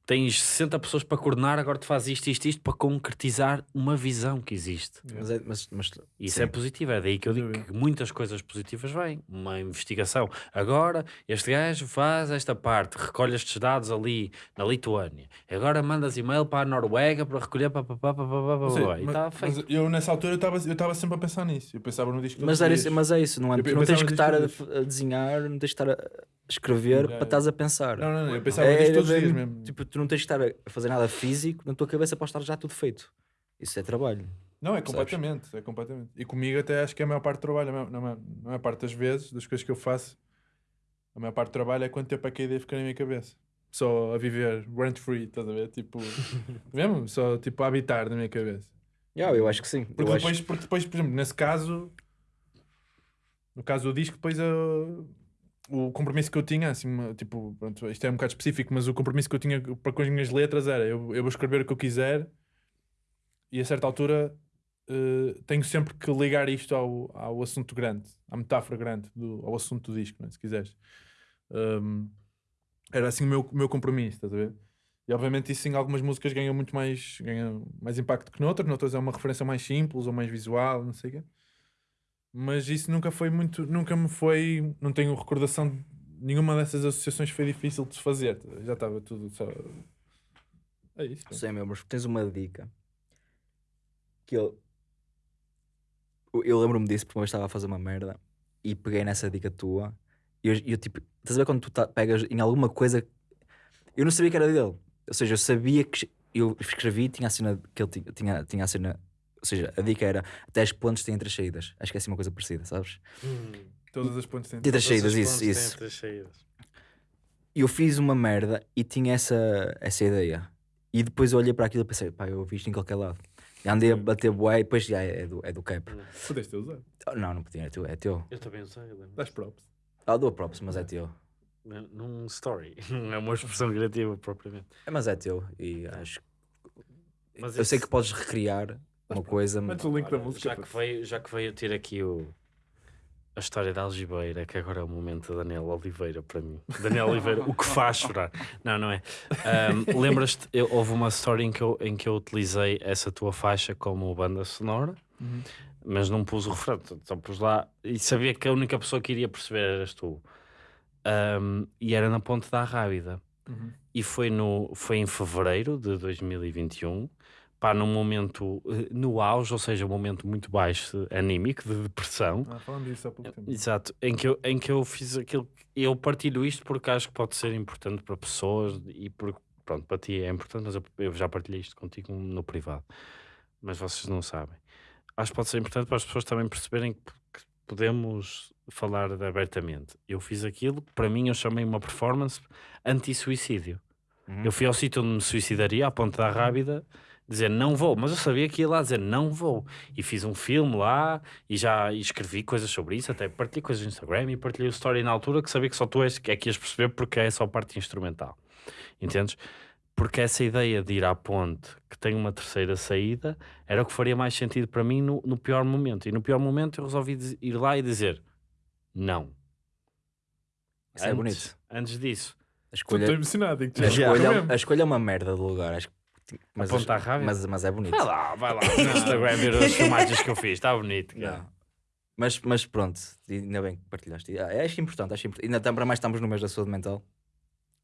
Tens 60 pessoas para coordenar, agora tu fazes isto, isto, isto para concretizar uma visão que existe. Mas, é, mas, mas Isso sim. é positivo, é daí que eu digo que muitas coisas positivas vêm. Uma investigação. Agora, este gajo faz esta parte, recolhe estes dados ali na Lituânia. Agora mandas e-mail para a Noruega para recolher. Pá, pá, pá, pá, pá, pá, e mas- está feito. mas eu nessa altura eu estava eu estava sempre a pensar nisso. Eu pensava no disco todos Mas, era isso, mas é isso, não é? Eu Tu não tens que estar a, a desenhar, não tens que estar a escrever para estás a pensar. Não, não, não. Eu pensava É, nisto é todos os dias mesmo, mesmo. Tipo, tu não tens que estar a fazer nada físico, na tua cabeça pode estar já tudo feito. Isso é trabalho. Não, é completamente, é completamente. E comigo até acho que é a maior parte do trabalho, na maior, na maior parte das vezes, das coisas que eu faço, a maior parte do trabalho é quanto tempo é que a ideia fica na minha cabeça. Só a viver rent free, estás a ver? Tipo, mesmo? Só tipo a habitar na minha cabeça. Yeah, eu acho que sim. Porque eu depois, acho... porque depois, por exemplo, nesse caso, no caso do disco, depois eu- o compromisso que eu tinha, assim, tipo, pronto, isto é um bocado específico, mas o compromisso que eu tinha para com as minhas letras era eu, eu vou escrever o que eu quiser e a certa altura eh, tenho sempre que ligar isto ao, ao assunto grande, à metáfora grande, do, ao assunto do disco, né, se quiseres. Um, era assim o meu, meu compromisso, estás a ver? E obviamente isso em algumas músicas ganha muito mais, ganha mais impacto que noutras, noutras é uma referência mais simples ou mais visual, não sei o quê. Mas isso nunca foi muito, nunca me foi, não tenho recordação de nenhuma dessas associações foi difícil de fazer. Já estava tudo só. É isso. Sei, meu, mas tens uma dica que eu. Eu- Eu lembro-me disso porque vez estava a fazer uma merda e peguei nessa dica tua e eu, eu, tipo, estás a ver quando tu tá- pegas em alguma coisa. Eu não sabia que era dele. Ou seja, eu sabia que eu escrevi tinha a cena que ele tinha, tinha, tinha a cena. Ou seja, a dica era até as pontes têm três saídas. Acho que é assim uma coisa parecida, sabes? Todas as pontes têm. Três saídas, isso, isso. três saídas. E eu fiz uma merda e tinha essa, essa ideia. E depois eu olhei para aquilo e pensei, pá, eu ouvi isto em qualquer lado. E andei a bater bué e depois já é do, é do cap. Pudeste ter usado. Oh, Não, não podia, é teu. É teu. Eu também sei, eu lembro. Das props. Ah, dou props, mas é teu. Num- story. Não é uma expressão criativa propriamente. É, mas é teu. E acho Mas Eu sei que podes recriar uma coisa. Metes o link da música. já, que veio, já que veio ter aqui o, a história da Algibeira, que agora é o momento da Daniel Oliveira para mim. Daniel Oliveira, o que faz chorar. Não, não é. Ahm, Lembras-te, eu- houve uma história em que, eu, em que eu utilizei essa tua faixa como banda sonora, Uhum. mas não pus o refrão, só pus lá e sabia que a única pessoa que iria perceber eras tu. Ahm, e era na Ponte da Rábida Uhum. e foi, no, foi em fevereiro de 2021, pá, num momento eh, no auge, ou seja, um momento muito baixo anímico, de depressão. Ah, falando disso há pouco tempo. Exato, em que, eu, em que eu fiz aquilo. Eu partilho isto porque acho que pode ser importante para pessoas e porque, pronto, para ti é importante, mas eu, eu já partilhei isto contigo no privado, mas vocês não sabem. Acho que pode ser importante para as pessoas também perceberem que, podemos falar abertamente. Eu fiz aquilo, para mim eu chamei uma performance anti-suicídio. Uhum. Eu fui ao sítio onde me suicidaria, à ponta da Rábida, dizer não vou, mas eu sabia que ia lá dizer não vou. E fiz um filme lá e já escrevi coisas sobre isso, até partilhei coisas no Instagram e partilhei o story na altura que sabia que só tu és, é que ias perceber porque é só parte instrumental. Entendes? Porque essa ideia de ir à ponte que tem uma terceira saída era o que faria mais sentido para mim no, no pior momento. E no pior momento eu resolvi ir lá e dizer não. Isso é Antes- bonito. Antes disso, A Estou escolha, emocionado. digo-te a, escolha, Estou é- a escolha é uma merda de lugar. Acho que, mas, Ponta à Rábida? mas, mas é bonito. vai lá, vai lá no Instagram ver as filmagens que eu fiz, está bonito. cara. Não. Mas, mas pronto, ainda bem que partilhaste. Ah, Acho importante, acho importante. Ainda tam- para mais estamos no mês da saúde mental.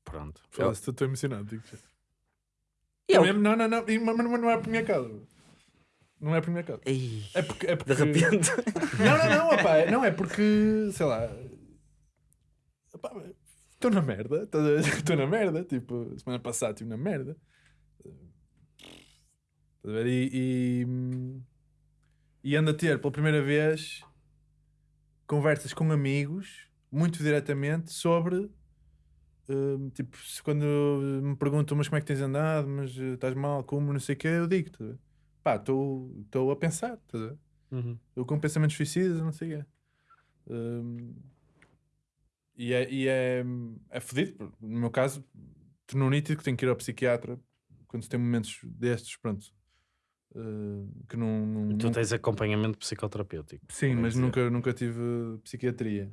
Pronto. Foda-se, Estou emocionado. digo-te é o- Mesmo- Não, não, não. Mas mas não é por minha causa. Não é por minha causa. Ei, É porque. É porque... de repente. Não, não, não, opá, não é porque, sei lá. Estou na merda, estou na merda. Tipo, semana passada estive na merda. E, e, e ando a ter pela primeira vez conversas com amigos, muito diretamente, sobre. hum, tipo, se quando me perguntam, mas como é que tens andado, mas eh, estás mal, como, não sei o que, eu digo, pá, estou a pensar, ver? Uhum. Eu com pensamentos suicidas, não sei o quê. Hum, e é, e é, é fodido. No meu caso, tornou nítido que tenho que ir ao psiquiatra quando tem momentos destes, pronto. Uh, que não, não- tu tens acompanhamento psicoterapêutico. Sim, mas dizer. nunca, nunca tive psiquiatria.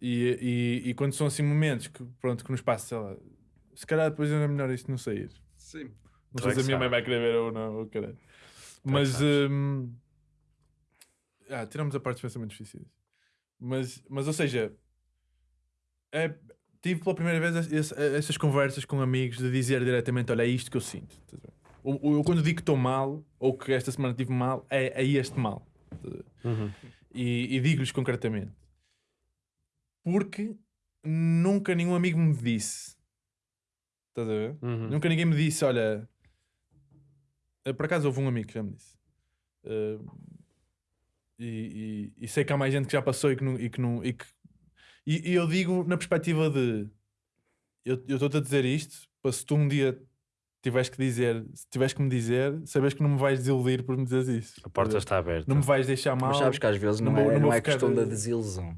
E, e, e quando são assim momentos que, pronto, que nos passa, sei lá, se calhar depois era melhor isto não sair. Sim. Não sei é se a minha mãe vai querer ver ou não, ou caralho. é Mas. hum, ah, tiramos a parte dos pensamentos suicidas. Mas, mas ou seja, é, tive pela primeira vez esse- essas conversas com amigos de dizer diretamente: Olha, é isto que eu sinto. Eu, quando digo que estou mal, ou que esta semana tive mal, é, é este mal. Ver? Uhum. e, e digo-lhes concretamente porque nunca nenhum amigo me disse estás a ver? Uhum. Nunca ninguém me disse, olha eh, por acaso houve um amigo que já me disse Eh, e, e- e sei que há mais gente que já passou e que não, e, que não, e, que- e- e eu digo na perspectiva de eu estou-te a dizer isto para se tu um dia tiveres que dizer, se tiveres que me dizer, sabes que não me vais desiludir por me dizeres isso. A porta está aberta. Não me vais deixar mal. Mas sabes que às vezes não, não é, não não é ficar questão da desilusão.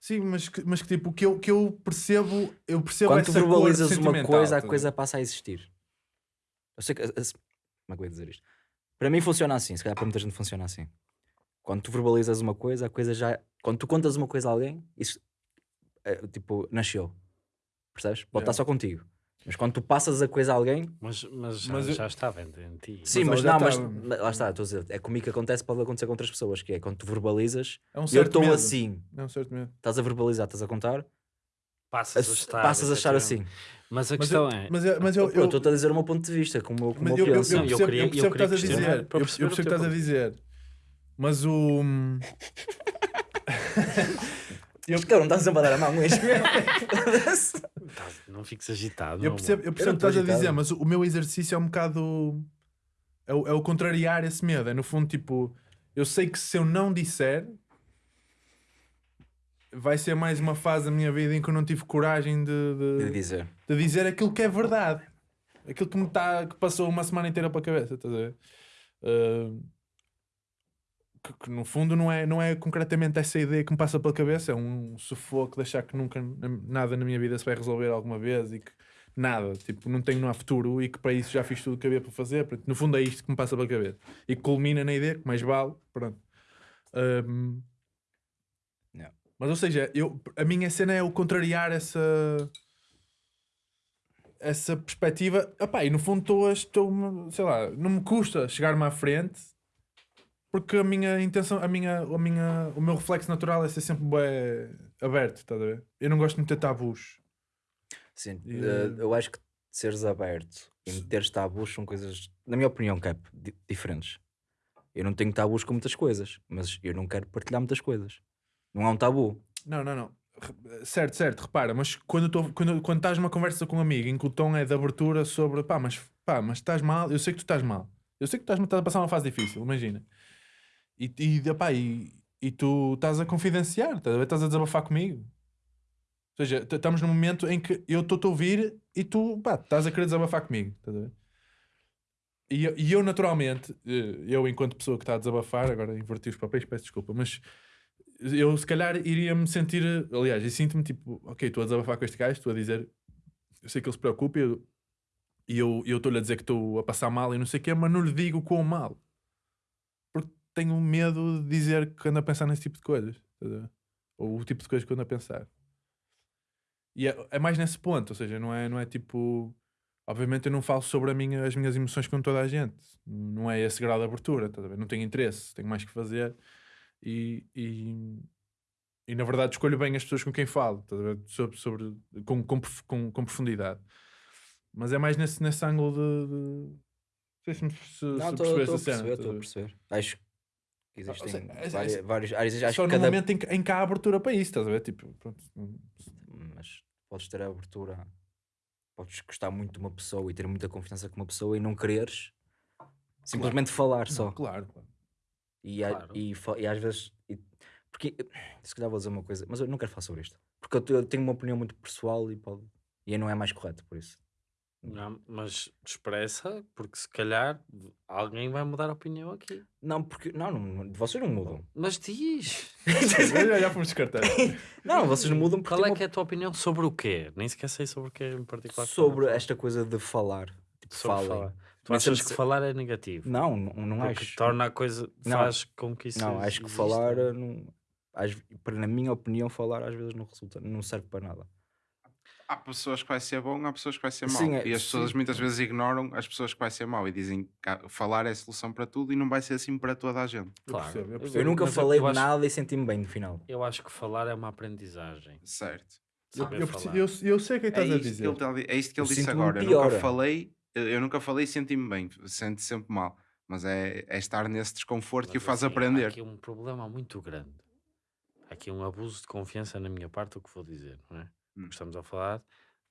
Sim, mas que, mas que tipo, que eu, que eu percebo, eu percebo Quando tu verbalizas uma coisa, a coisa passa a existir. Eu sei que. a- Como é que eu dizer isto? Para mim funciona assim, se calhar para muita gente funciona assim. Quando tu verbalizas uma coisa, a coisa já. Quando tu contas uma coisa a alguém, isso é, tipo, nasceu. Percebes? Pode Yeah. estar só contigo. Mas quando tu passas a coisa a alguém. Mas, mas, já, Mas eu- já estava em, em ti. Sim, mas, já não, mas, mas lá está, estou a dizer, é comigo que acontece, pode acontecer com outras pessoas, que é quando tu verbalizas, É um eu estou assim, É um certo medo. estás a verbalizar, estás a contar, Passas a estar. passas a achar assim. Mas a Mas questão eu, é. mas eu, mas eu, Eu eu, estou a dizer o meu ponto de vista, como, como mas eu, eu, eu, penso. eu eu percebo, queria- eu percebo o que estás a dizer. Eu, percebo o que estás a dizer. Mas o. eu, Cara, não estás sempre a dar a mão mesmo. Não fiques agitado. eu percebo, eu percebo o que estás a dizer, mas o, meu exercício é um bocado. É o, é o contrariar esse medo. É no fundo tipo. Eu sei que se eu não disser. Vai ser mais uma fase da minha vida em que eu não tive coragem de, de- De dizer. de dizer aquilo que é verdade. Aquilo que me tá, que passou uma semana inteira pela cabeça, estás a ver? Uh, que, que no fundo não é, não é concretamente essa ideia que me passa pela cabeça, é um sufoco de achar que nunca nada na minha vida se vai resolver alguma vez e que nada, tipo, não tenho não há futuro e que para isso já fiz tudo o que havia para fazer. No fundo é isto que me passa pela cabeça e que culmina na ideia que mais vale, pronto. Um. Mas ou seja, eu, a minha cena é o contrariar essa essa perspectiva. Epá, e no fundo estou sei lá, não me custa chegar-me à frente porque a minha intenção, a minha, a minha, o meu reflexo natural é ser sempre bué aberto, estás a ver? Eu não gosto de ter tabus. Sim, E, eh, eh, eu acho que seres aberto e meteres tabus são coisas, na minha opinião, Cap, di- diferentes. Eu não tenho tabus com muitas coisas, mas eu não quero partilhar muitas coisas. Não há um tabu. Não, não, não. Certo, certo, repara, mas quando, tô, quando, quando estás numa conversa com um amigo em que o tom é de abertura sobre pá, mas, pá, mas estás mal, eu sei que tu estás mal. Eu sei que tu estás a passar uma fase difícil, imagina. E, e, epá, e, e tu estás a confidenciar, estás a, desabafar comigo. Ou seja, estamos num momento em que eu estou-te a ouvir e tu pá, estás a querer desabafar comigo. Estás a ver? E, eu- e eu, naturalmente, eh, eu, enquanto pessoa que está a desabafar, agora inverti os papéis, peço desculpa, mas eu se calhar iria-me sentir, aliás, e sinto-me tipo, ok, estou a desabafar com este gajo, estou a dizer, eu sei que ele se preocupa e eu estou-lhe a dizer que estou a passar mal e não sei o quê, mas não lhe digo quão mal. Tenho medo de dizer que ando a pensar nesse tipo de coisas. Ou o tipo de coisas que ando a pensar. E é, é mais nesse ponto, ou seja, não é, não é tipo. Obviamente eu não falo sobre minha, as minhas emoções com toda a gente. Não é esse grau de abertura, ver? Não tenho interesse, tenho mais que fazer. E, e, e, na verdade escolho bem as pessoas com quem falo, ver? Sobre, sobre, com, com, com, com profundidade. Mas é mais nesse, nesse ângulo de. de... Não sei se, me- se, Não, se estou percebeste a cena. estou a perceber. Acho existem seja, é- várias, é- várias áreas. Acho Só que no cada... momento em que, em que há abertura para isso, estás a ver? Tipo, pronto. Mas podes ter a abertura, podes gostar muito de uma pessoa e ter muita confiança com uma pessoa e não quereres simplesmente falar só. Não, claro, claro. E, a- Claro. e, fa- e às vezes. e- porque se calhar vou dizer uma coisa, mas eu não quero falar sobre isto. Porque eu, eu tenho uma opinião muito pessoal e, pode, e não é mais correto, por isso. Não, mas expressa, porque se calhar alguém vai mudar a opinião aqui. Não, porque. Não, não vocês não mudam. Mas diz, já, fomos descartar. Não, vocês não mudam porque. qual é que é a tua opinião sobre o quê? Nem sequer sei sobre o que em particular. que sobre esta coisa de falar. Tipo, falar. Sobre falem. falar. Tu Também achas que se- falar é negativo? Não, não, não Porque acho. torna a coisa, Não. faz com que isso Não, acho que exista. falar, eh, não, às- na minha opinião, falar às vezes não resulta, não serve para nada. Há pessoas que vai ser bom, há pessoas que vai ser mau. Sim, é- e as pessoas sim. muitas vezes ignoram as pessoas que vai ser mau e dizem que a- falar é a solução para tudo e não vai ser assim para toda a gente. Eu Claro. percebo, eu Eu percebo. Eu nunca mas eu- falei eu de acho- nada e senti-me bem no final. Eu acho que falar é uma aprendizagem. Certo. Eu, Saber eu, falar. eu, eu sei o que é É estás a isto, que dizer. ele, tá a é isto que Eu ele disse agora. Eu nunca falei, eu eu nunca falei e senti-me bem. Sente sempre mal. Mas é, é estar nesse desconforto que o Mas, faz assim, Há aprender. aqui um problema muito grande. Há aqui um abuso de confiança na minha parte, o que vou dizer, não é? Hum. Estamos a falar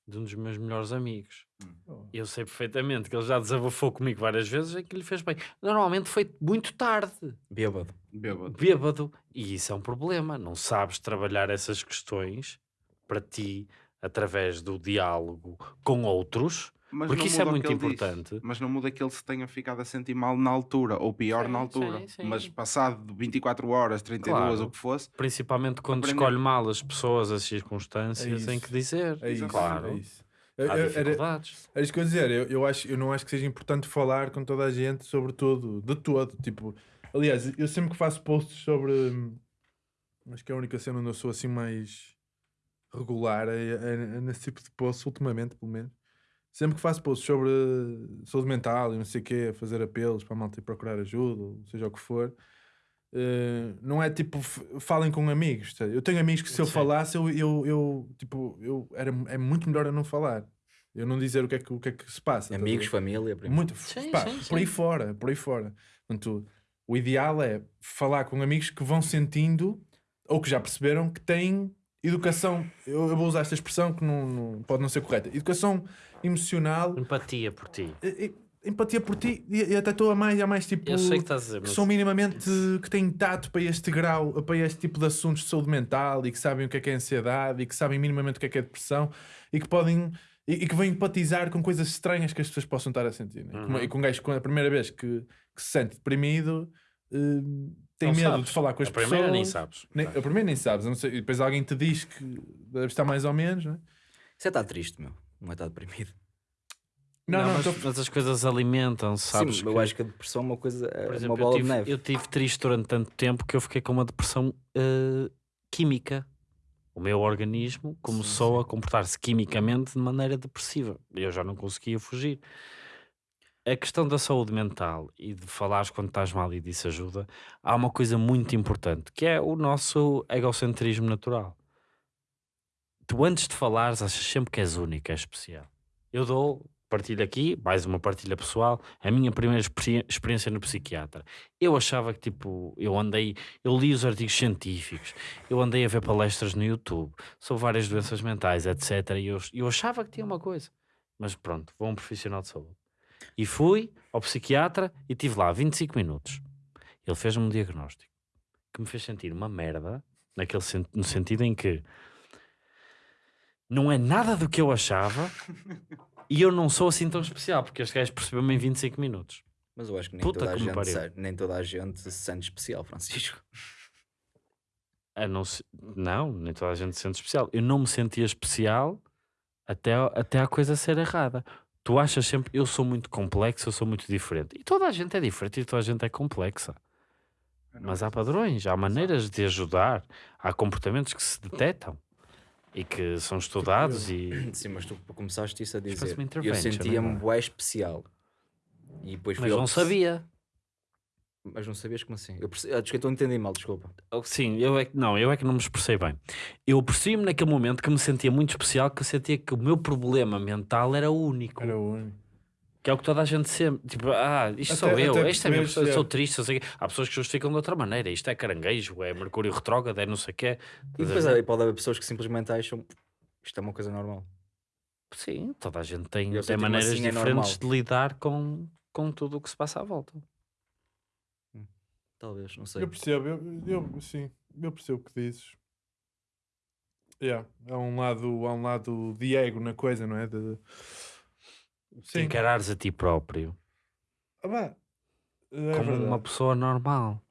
de um dos meus melhores amigos. Oh. Eu sei perfeitamente que ele já desabafou comigo várias vezes e que lhe fez bem. Normalmente foi muito tarde, Bêbado. Bêbado. bêbado. E isso é um problema. Não sabes trabalhar essas questões para ti através do diálogo com outros. Mas Porque não isso é muito ele diz. importante. Mas não muda que ele se tenha ficado a sentir mal na altura, ou pior Sim, na altura. sim, sim. Mas passado de 24 horas, 32, Claro. ou o que fosse, Principalmente quando Aprender. escolhe mal as pessoas, as circunstâncias, É em isso. que dizer. É isso, claro. é isso. Há eu- era, dificuldades. era isso que eu ia dizer. Eu, eu, acho, eu não acho que seja importante falar com toda a gente sobre tudo, de todo. Tipo, aliás, eu sempre que faço posts sobre. hum, Acho que é a única cena onde eu sou assim mais regular é, é- é nesse tipo de posts, ultimamente, pelo menos. Sempre que faço posts sobre saúde mental e não sei o quê, fazer apelos para a malta ir procurar ajuda, ou seja o que for, eh, não é tipo falem com amigos. tá? Eu tenho amigos que se eu Sim. falasse, eu, eu, eu, tipo, eu era, é muito melhor eu não falar. Eu não dizer o que é que, o que, é que se passa. Amigos, ver? família, primo. Muito, Sim, pá, sim, por aí sim. fora, por aí fora. Portanto, o ideal é falar com amigos que vão sentindo ou que já perceberam que têm educação. Eu, eu vou usar esta expressão que não, não- pode não ser correta. Educação emocional, Empatia por ti. e- empatia por ti e, até estou a mais, a mais tipo. Eu sei que estás a dizer, que mas são minimamente que têm tato para este grau, para este tipo de assuntos de saúde mental e que sabem o que é que é ansiedade e que sabem minimamente o que é que é depressão e que podem e, e que vão empatizar com coisas estranhas que as pessoas possam estar a sentir. né? Uhum. E com um gajo que a primeira vez que, que se sente deprimido eh, tem não medo sabes. de falar com as a primeira pessoas. nem sabes. Nem, a primeira nem sabes, ser- e depois alguém te diz que deve estar mais ou menos, não é? Você está triste, meu. Não é estar deprimido. Não, não, mas, tô- mas as coisas alimentam-se, sabes? Sim, que, eu acho que a depressão é uma coisa, é por uma exemplo, eu bola tive, de neve. eu tive triste durante tanto tempo que eu fiquei com uma depressão eh, química. O meu organismo começou a comportar-se quimicamente de maneira depressiva. Eu já não conseguia fugir. A questão da saúde mental e de falares quando estás mal e disso ajuda, há uma coisa muito importante que é o nosso egocentrismo natural. Tu antes de falares achas sempre que és única, és especial. Eu dou, partilho aqui, mais uma partilha pessoal, a minha primeira experi- experiência no psiquiatra. Eu achava que tipo, eu andei, eu li os artigos científicos, eu andei a ver palestras no YouTube sobre várias doenças mentais, etc. E eu, eu achava que tinha uma coisa. Mas pronto, vou a um profissional de saúde. E fui ao psiquiatra e tive lá 25 minutos. Ele fez-me um diagnóstico que me fez sentir uma merda, naquele no sentido em que não é nada do que eu achava e eu não sou assim tão especial, porque este gajo percebeu-me em 25 minutos. Mas eu acho que nem, Puta toda a, gente se- nem toda a gente se sente especial, Francisco. A não, se- não, nem toda a gente se sente especial. Eu não me sentia especial até, até a coisa ser errada. Tu achas sempre, eu sou muito complexo, eu sou muito diferente. E toda a gente é diferente e toda a gente é complexa. Mas há padrões, há maneiras de ajudar, há comportamentos que se detectam e que são estudados e. Sim, mas tu começaste isso a dizer. Eu sentia-me agora. bué especial. E depois Mas não que sabia. Mas não sabias como assim? Eu perce... ah, desculpa, eu entendi mal, desculpa. Sim, eu é que não, eu é que não me expressei bem. Eu percebi-me naquele momento que me sentia muito especial, que eu sentia que o meu problema mental era único. Era o único. Que é o que toda a gente sempre. Tipo, ah, isto Até- sou eu, isto é minha perceberes, pessoa, eu sou é. triste. eu sei quê. Há pessoas que justificam de outra maneira. Isto é caranguejo, é Mercúrio retrógrado, é não sei o quê. E depois há- pode haver pessoas que simplesmente acham isto é uma coisa normal. Sim, toda a gente tem, tem maneiras assim, é diferentes normal. de lidar com, com tudo o que se passa à volta. Talvez, não sei. Eu percebo, eu, eu, sim, eu percebo o que dizes. Yeah, há um lado, há um lado de ego na coisa, não é? De... Se encarares a ti próprio Ah, é como uma verdade. pessoa normal.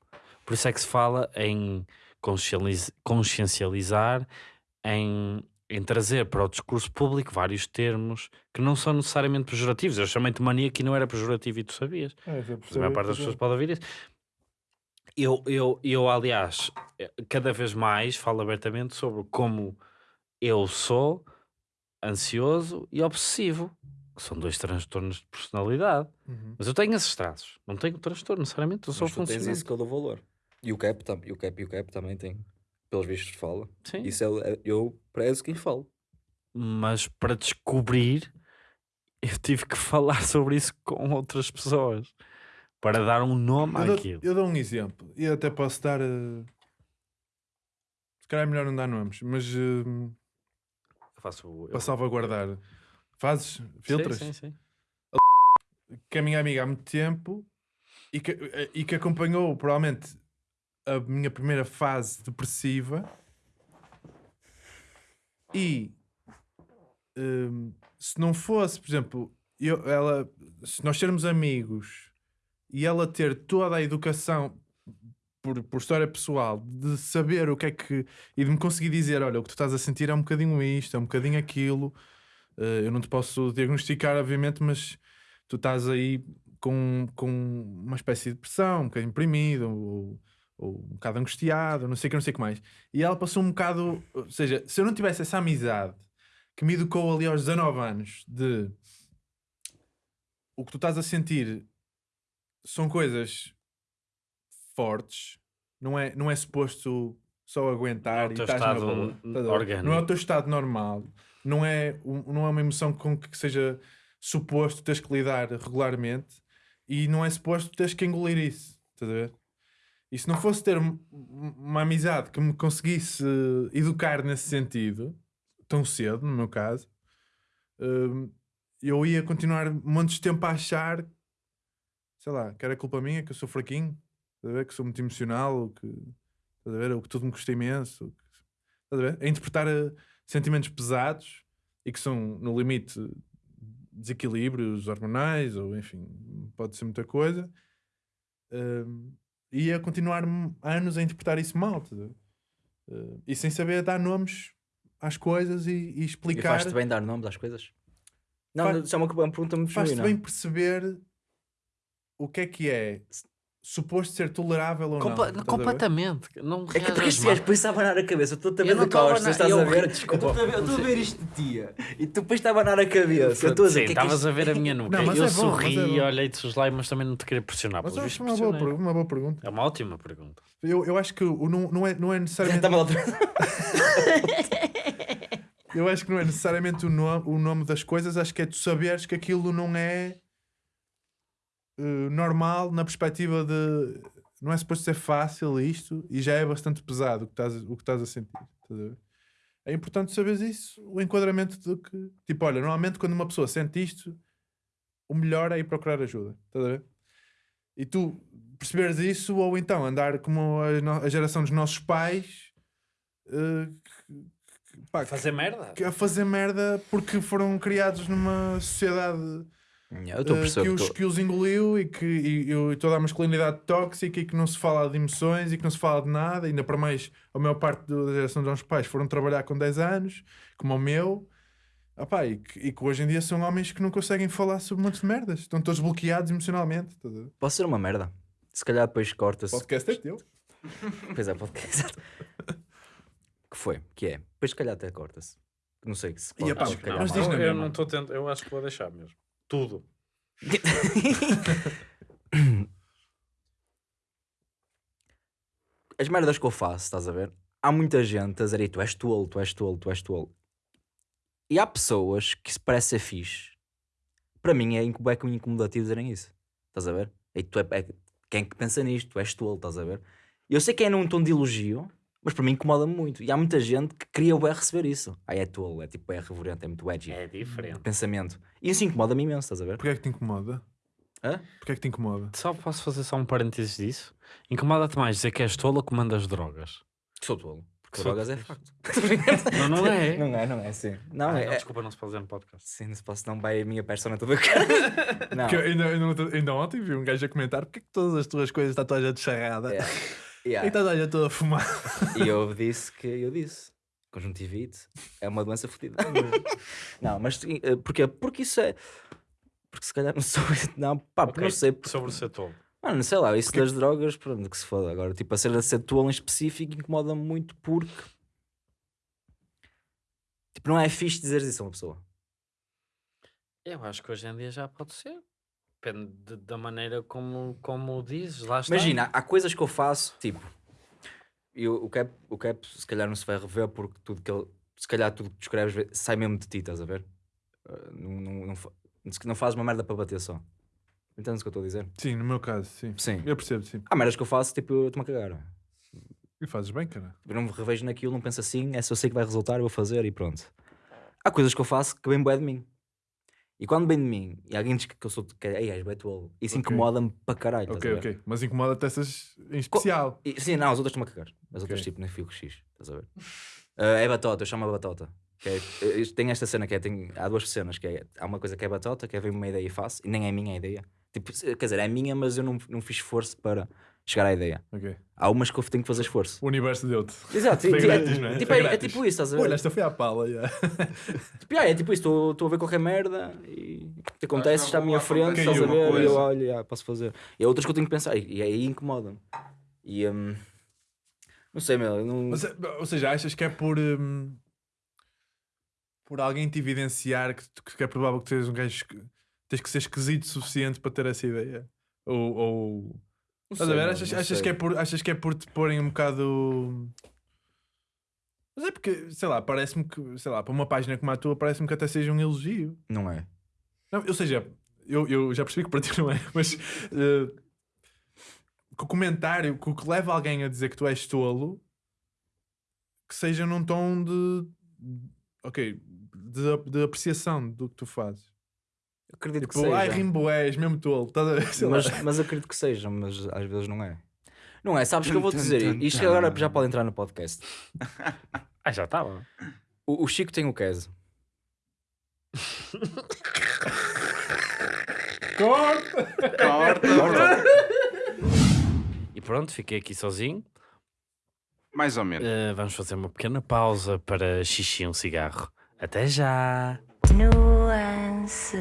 Por isso é que se fala em consciencializ- consciencializar, em, em trazer para o discurso público vários termos que não são necessariamente pejorativos. Eu chamei-te maníaco e não era pejorativo e tu sabias. É, A maior parte das pessoas pode ouvir isso. Eu, eu, eu, aliás, eh, cada vez mais falo abertamente sobre como eu sou ansioso e obsessivo, que são dois transtornos de personalidade. Uhum. Mas eu tenho esses traços, não tenho transtorno necessariamente, eu sou Mas tu tens isso que eu dou valor. E o Cap, e o Cap e o Cap também tem. Pelos vistos fala. Sim. Isso é, é- eu prezo quem falo. Mas para descobrir, eu tive que falar sobre isso com outras pessoas para dar um nome Eu dou, àquilo. eu dou um exemplo e até posso dar. eh, Se calhar é melhor não dar nomes, mas eh, Eu faço o- eu- para salvaguardar. Fazes? Filtras? Sim, sim, sim. que é minha amiga há muito tempo e que, e que acompanhou provavelmente a minha primeira fase depressiva e hum, se não fosse, por exemplo, eu, ela, se nós sermos amigos e ela ter toda a educação por, por história pessoal de saber o que é que e de me conseguir dizer, olha, o que tu estás a sentir é um bocadinho isto, é um bocadinho aquilo eu não te posso diagnosticar, obviamente, mas tu estás aí com, com uma espécie de depressão, um bocadinho deprimido, ou, ou um bocado angustiado, não sei o que, não sei o que mais. E ela passou um bocado, ou seja, se eu não tivesse essa amizade que me educou ali aos 19 anos de o que tu estás a sentir são coisas fortes, não é, não é suposto só aguentar É e estás na boa. Não é o teu estado normal, não é, não é uma emoção com que seja suposto teres que lidar regularmente e não é suposto teres que engolir isso. Estás a ver? E se não fosse ter um- uma amizade que me conseguisse educar nesse sentido, tão cedo, no meu caso, hum, eu ia continuar montes de tempo a achar, sei lá, que era culpa minha, que eu sou fraquinho, estás a ver? que sou muito emocional, que, estás a ver? ou que tudo me custa imenso, estás a ver? a interpretar eh, sentimentos pesados e que são, no limite, desequilíbrios hormonais, ou enfim, pode ser muita coisa, hum, e ia continuar anos a interpretar isso mal, a? Eh, e sem saber dar nomes às coisas e, e E explicar. faz-te bem dar nomes às coisas? Não, Faz- isso é uma, uma pergunta muito faz-te bem perceber o que é que é suposto ser tolerável ou Compa- não. completamente. Não É que porque este gajo depois a abanar a cabeça, eu estou a Eu ver não de costas, estás eu a ver? desculpa. Eu estou a ver- isto de tia. E tu depois está a abanar a cabeça. Eu estou a dizer, é estavas a ver a minha nuca. Não, eu é bom, sorri é bom. e olhei-te os lá, mas também não te queria pressionar. Mas acho uma boa, uma boa pergunta. É uma ótima pergunta. Eu, eu acho que o- não, não, é, não é necessariamente. Eu acho que não é necessariamente o nome, o nome das coisas, acho que é tu saberes que aquilo não é eh, normal na perspectiva de não é suposto ser fácil isto e já é bastante pesado o que estás, o que estás a sentir. estás a? É importante saberes isso, o enquadramento do que. Tipo, olha, normalmente quando uma pessoa sente isto, o melhor é ir procurar ajuda. Estás a ver? E tu, perceberes isso, ou então andar como a, a geração dos nossos pais que- que- pá, Fazer merda? que- a fazer merda porque foram criados numa sociedade Eu estou a eh, perceber. que, os, que os engoliu e que e, e toda a masculinidade tóxica e que não se fala de emoções e que não se fala de nada, ainda para mais a maior parte da geração dos nossos pais foram trabalhar com 10 anos, como o meu, Opá, e, que, e que hoje em dia são homens que não conseguem falar sobre um monte de merdas, estão todos bloqueados emocionalmente. ver? Pode ser uma merda. Se calhar depois O corta-se. podcast é teu. Pois é, podcast. Que foi? Que é? Depois se calhar até corta-se. Não sei se E, pode, epá, se calhar mas mal. diz eu, não estou tendo, eu acho que vou deixar mesmo. Tudo. As merdas que eu faço, estás a ver? Há muita gente a dizer "Ei, tu és tolo, tu és tolo, tu és tolo. E há pessoas que se parece ser fixe. Para mim é inco- é incomodativo dizerem isso. Estás a ver? Ei, tu é, é- quem é que pensa nisto? Tu és tolo, estás a ver? Eu sei que é num tom de elogio, mas para mim incomoda-me muito. E há muita gente que queria bué receber isso. Ah, é tolo, é tipo, é reverente, é muito edgy. É diferente. Pensamento. E isso incomoda-me imenso, estás a ver? Porquê é que te incomoda? Hã? Porquê é que te incomoda? Só posso fazer só um parênteses disso? Incomoda-te mais dizer que és tola que mandas drogas. Sou tolo. Porque Sou drogas é tolo. facto. Não, não é. Não é, não é, sim. Não, Ah, é, não, é- desculpa, não se pode dizer no podcast. Sim, se posso não vai a minha persona toda cara. Não. Porque eu ainda, ainda, ainda ontem vi um gajo a comentar porque é que todas as tuas coisas está toda a gente charrada Yeah. e Yeah. está toda a gente toda a fumar. E eu disse que eu disse. Conjuntivite é uma doença fodida. não, mas eh, porquê? Porque isso é. Porque se calhar não sou. Não, pá, porque Ok, não sei. Sobre ser tolo. Mano, sei lá, isso das drogas, pronto, que se foda. Agora, tipo, a cena de ser tolo em específico incomoda-me muito porque. Tipo, não é fixe dizer isso a uma pessoa. Eu acho que hoje em dia já pode ser. Depende de- da maneira como, como dizes. Lá está. Imagina, há coisas que eu faço, tipo, eu, o, cap, o cap se calhar não se vai rever porque tudo que ele, se calhar tudo que tu escreves sai mesmo de ti, estás a ver? Uh, não, não, não, não fazes uma merda para bater só. Entendes o que eu estou a dizer? Sim, no meu caso, sim. Sim. Eu percebo, sim. Há merdas que eu faço, tipo, eu estou-me a cagar. E fazes bem, cara. Eu não me revejo naquilo, não penso assim, é se eu sei que vai resultar, eu vou fazer e pronto. Há coisas que eu faço que vêm bué de mim. E quando vem de mim, e alguém diz que eu sou, que, ei, és bué tolo, isso Ok. incomoda-me para caralho. Ok, ok. Mas incomoda-te essas em especial. E- sim, não, as outras estão-me a cagar. As outras, Ok. tipo, nem fico X, estás a ver? Ah, é batota, eu chamo a batota. Que é, eh, tem esta cena que é, tem, há duas cenas, que é, há uma coisa que é batota, que é vem uma ideia e faço, e nem é minha a ideia. Tipo, quer dizer, é minha, mas eu não, não fiz esforço para chegar à ideia. Ok. Há umas que eu tenho que fazer esforço. O universo deu-te. Exato, Foi tipo, é, grátis, não é? tipo, é, é tipo isso, estás a ver? Olha, esta foi à pala. já. Tipo, yeah, é tipo isso, estou a ver qualquer merda e o que acontece não está à minha frente, estás a ver? E eu olho, yeah, posso fazer. E há outras que eu tenho que pensar, e, e aí incomoda-me. E hum, não sei, meu, eu não. Mas, ou seja, achas que é por. hum, por alguém te evidenciar que, tu- que é provável que sejas um gajo que tens que ser esquisito o suficiente para ter essa ideia? Ou. ou... Estás a ver? Achas, achas que é por, achas que é por te porem um bocado. Mas é porque, sei lá, parece-me que, sei lá, para uma página como a tua, parece-me que até seja um elogio. Não é. Não, ou seja, eu, eu já percebi que para ti não é, mas eh, que o comentário, que o que leva alguém a dizer que tu és tolo, que seja num tom de. Ok, de, de apreciação do que tu fazes. Acredito que Tipo, ai, seja. rimbo és, mesmo tolo. Mas, mas acredito que seja, mas às vezes não é. Não é, sabes que eu vou Tum, dizer, tum, isto tum. agora já pode entrar no podcast. Ah, já estava. O, o Chico tem o queso. Corta. E pronto, fiquei aqui sozinho. Mais ou menos. Eh, vamos fazer uma pequena pausa para xixi e um cigarro. Até já! nuances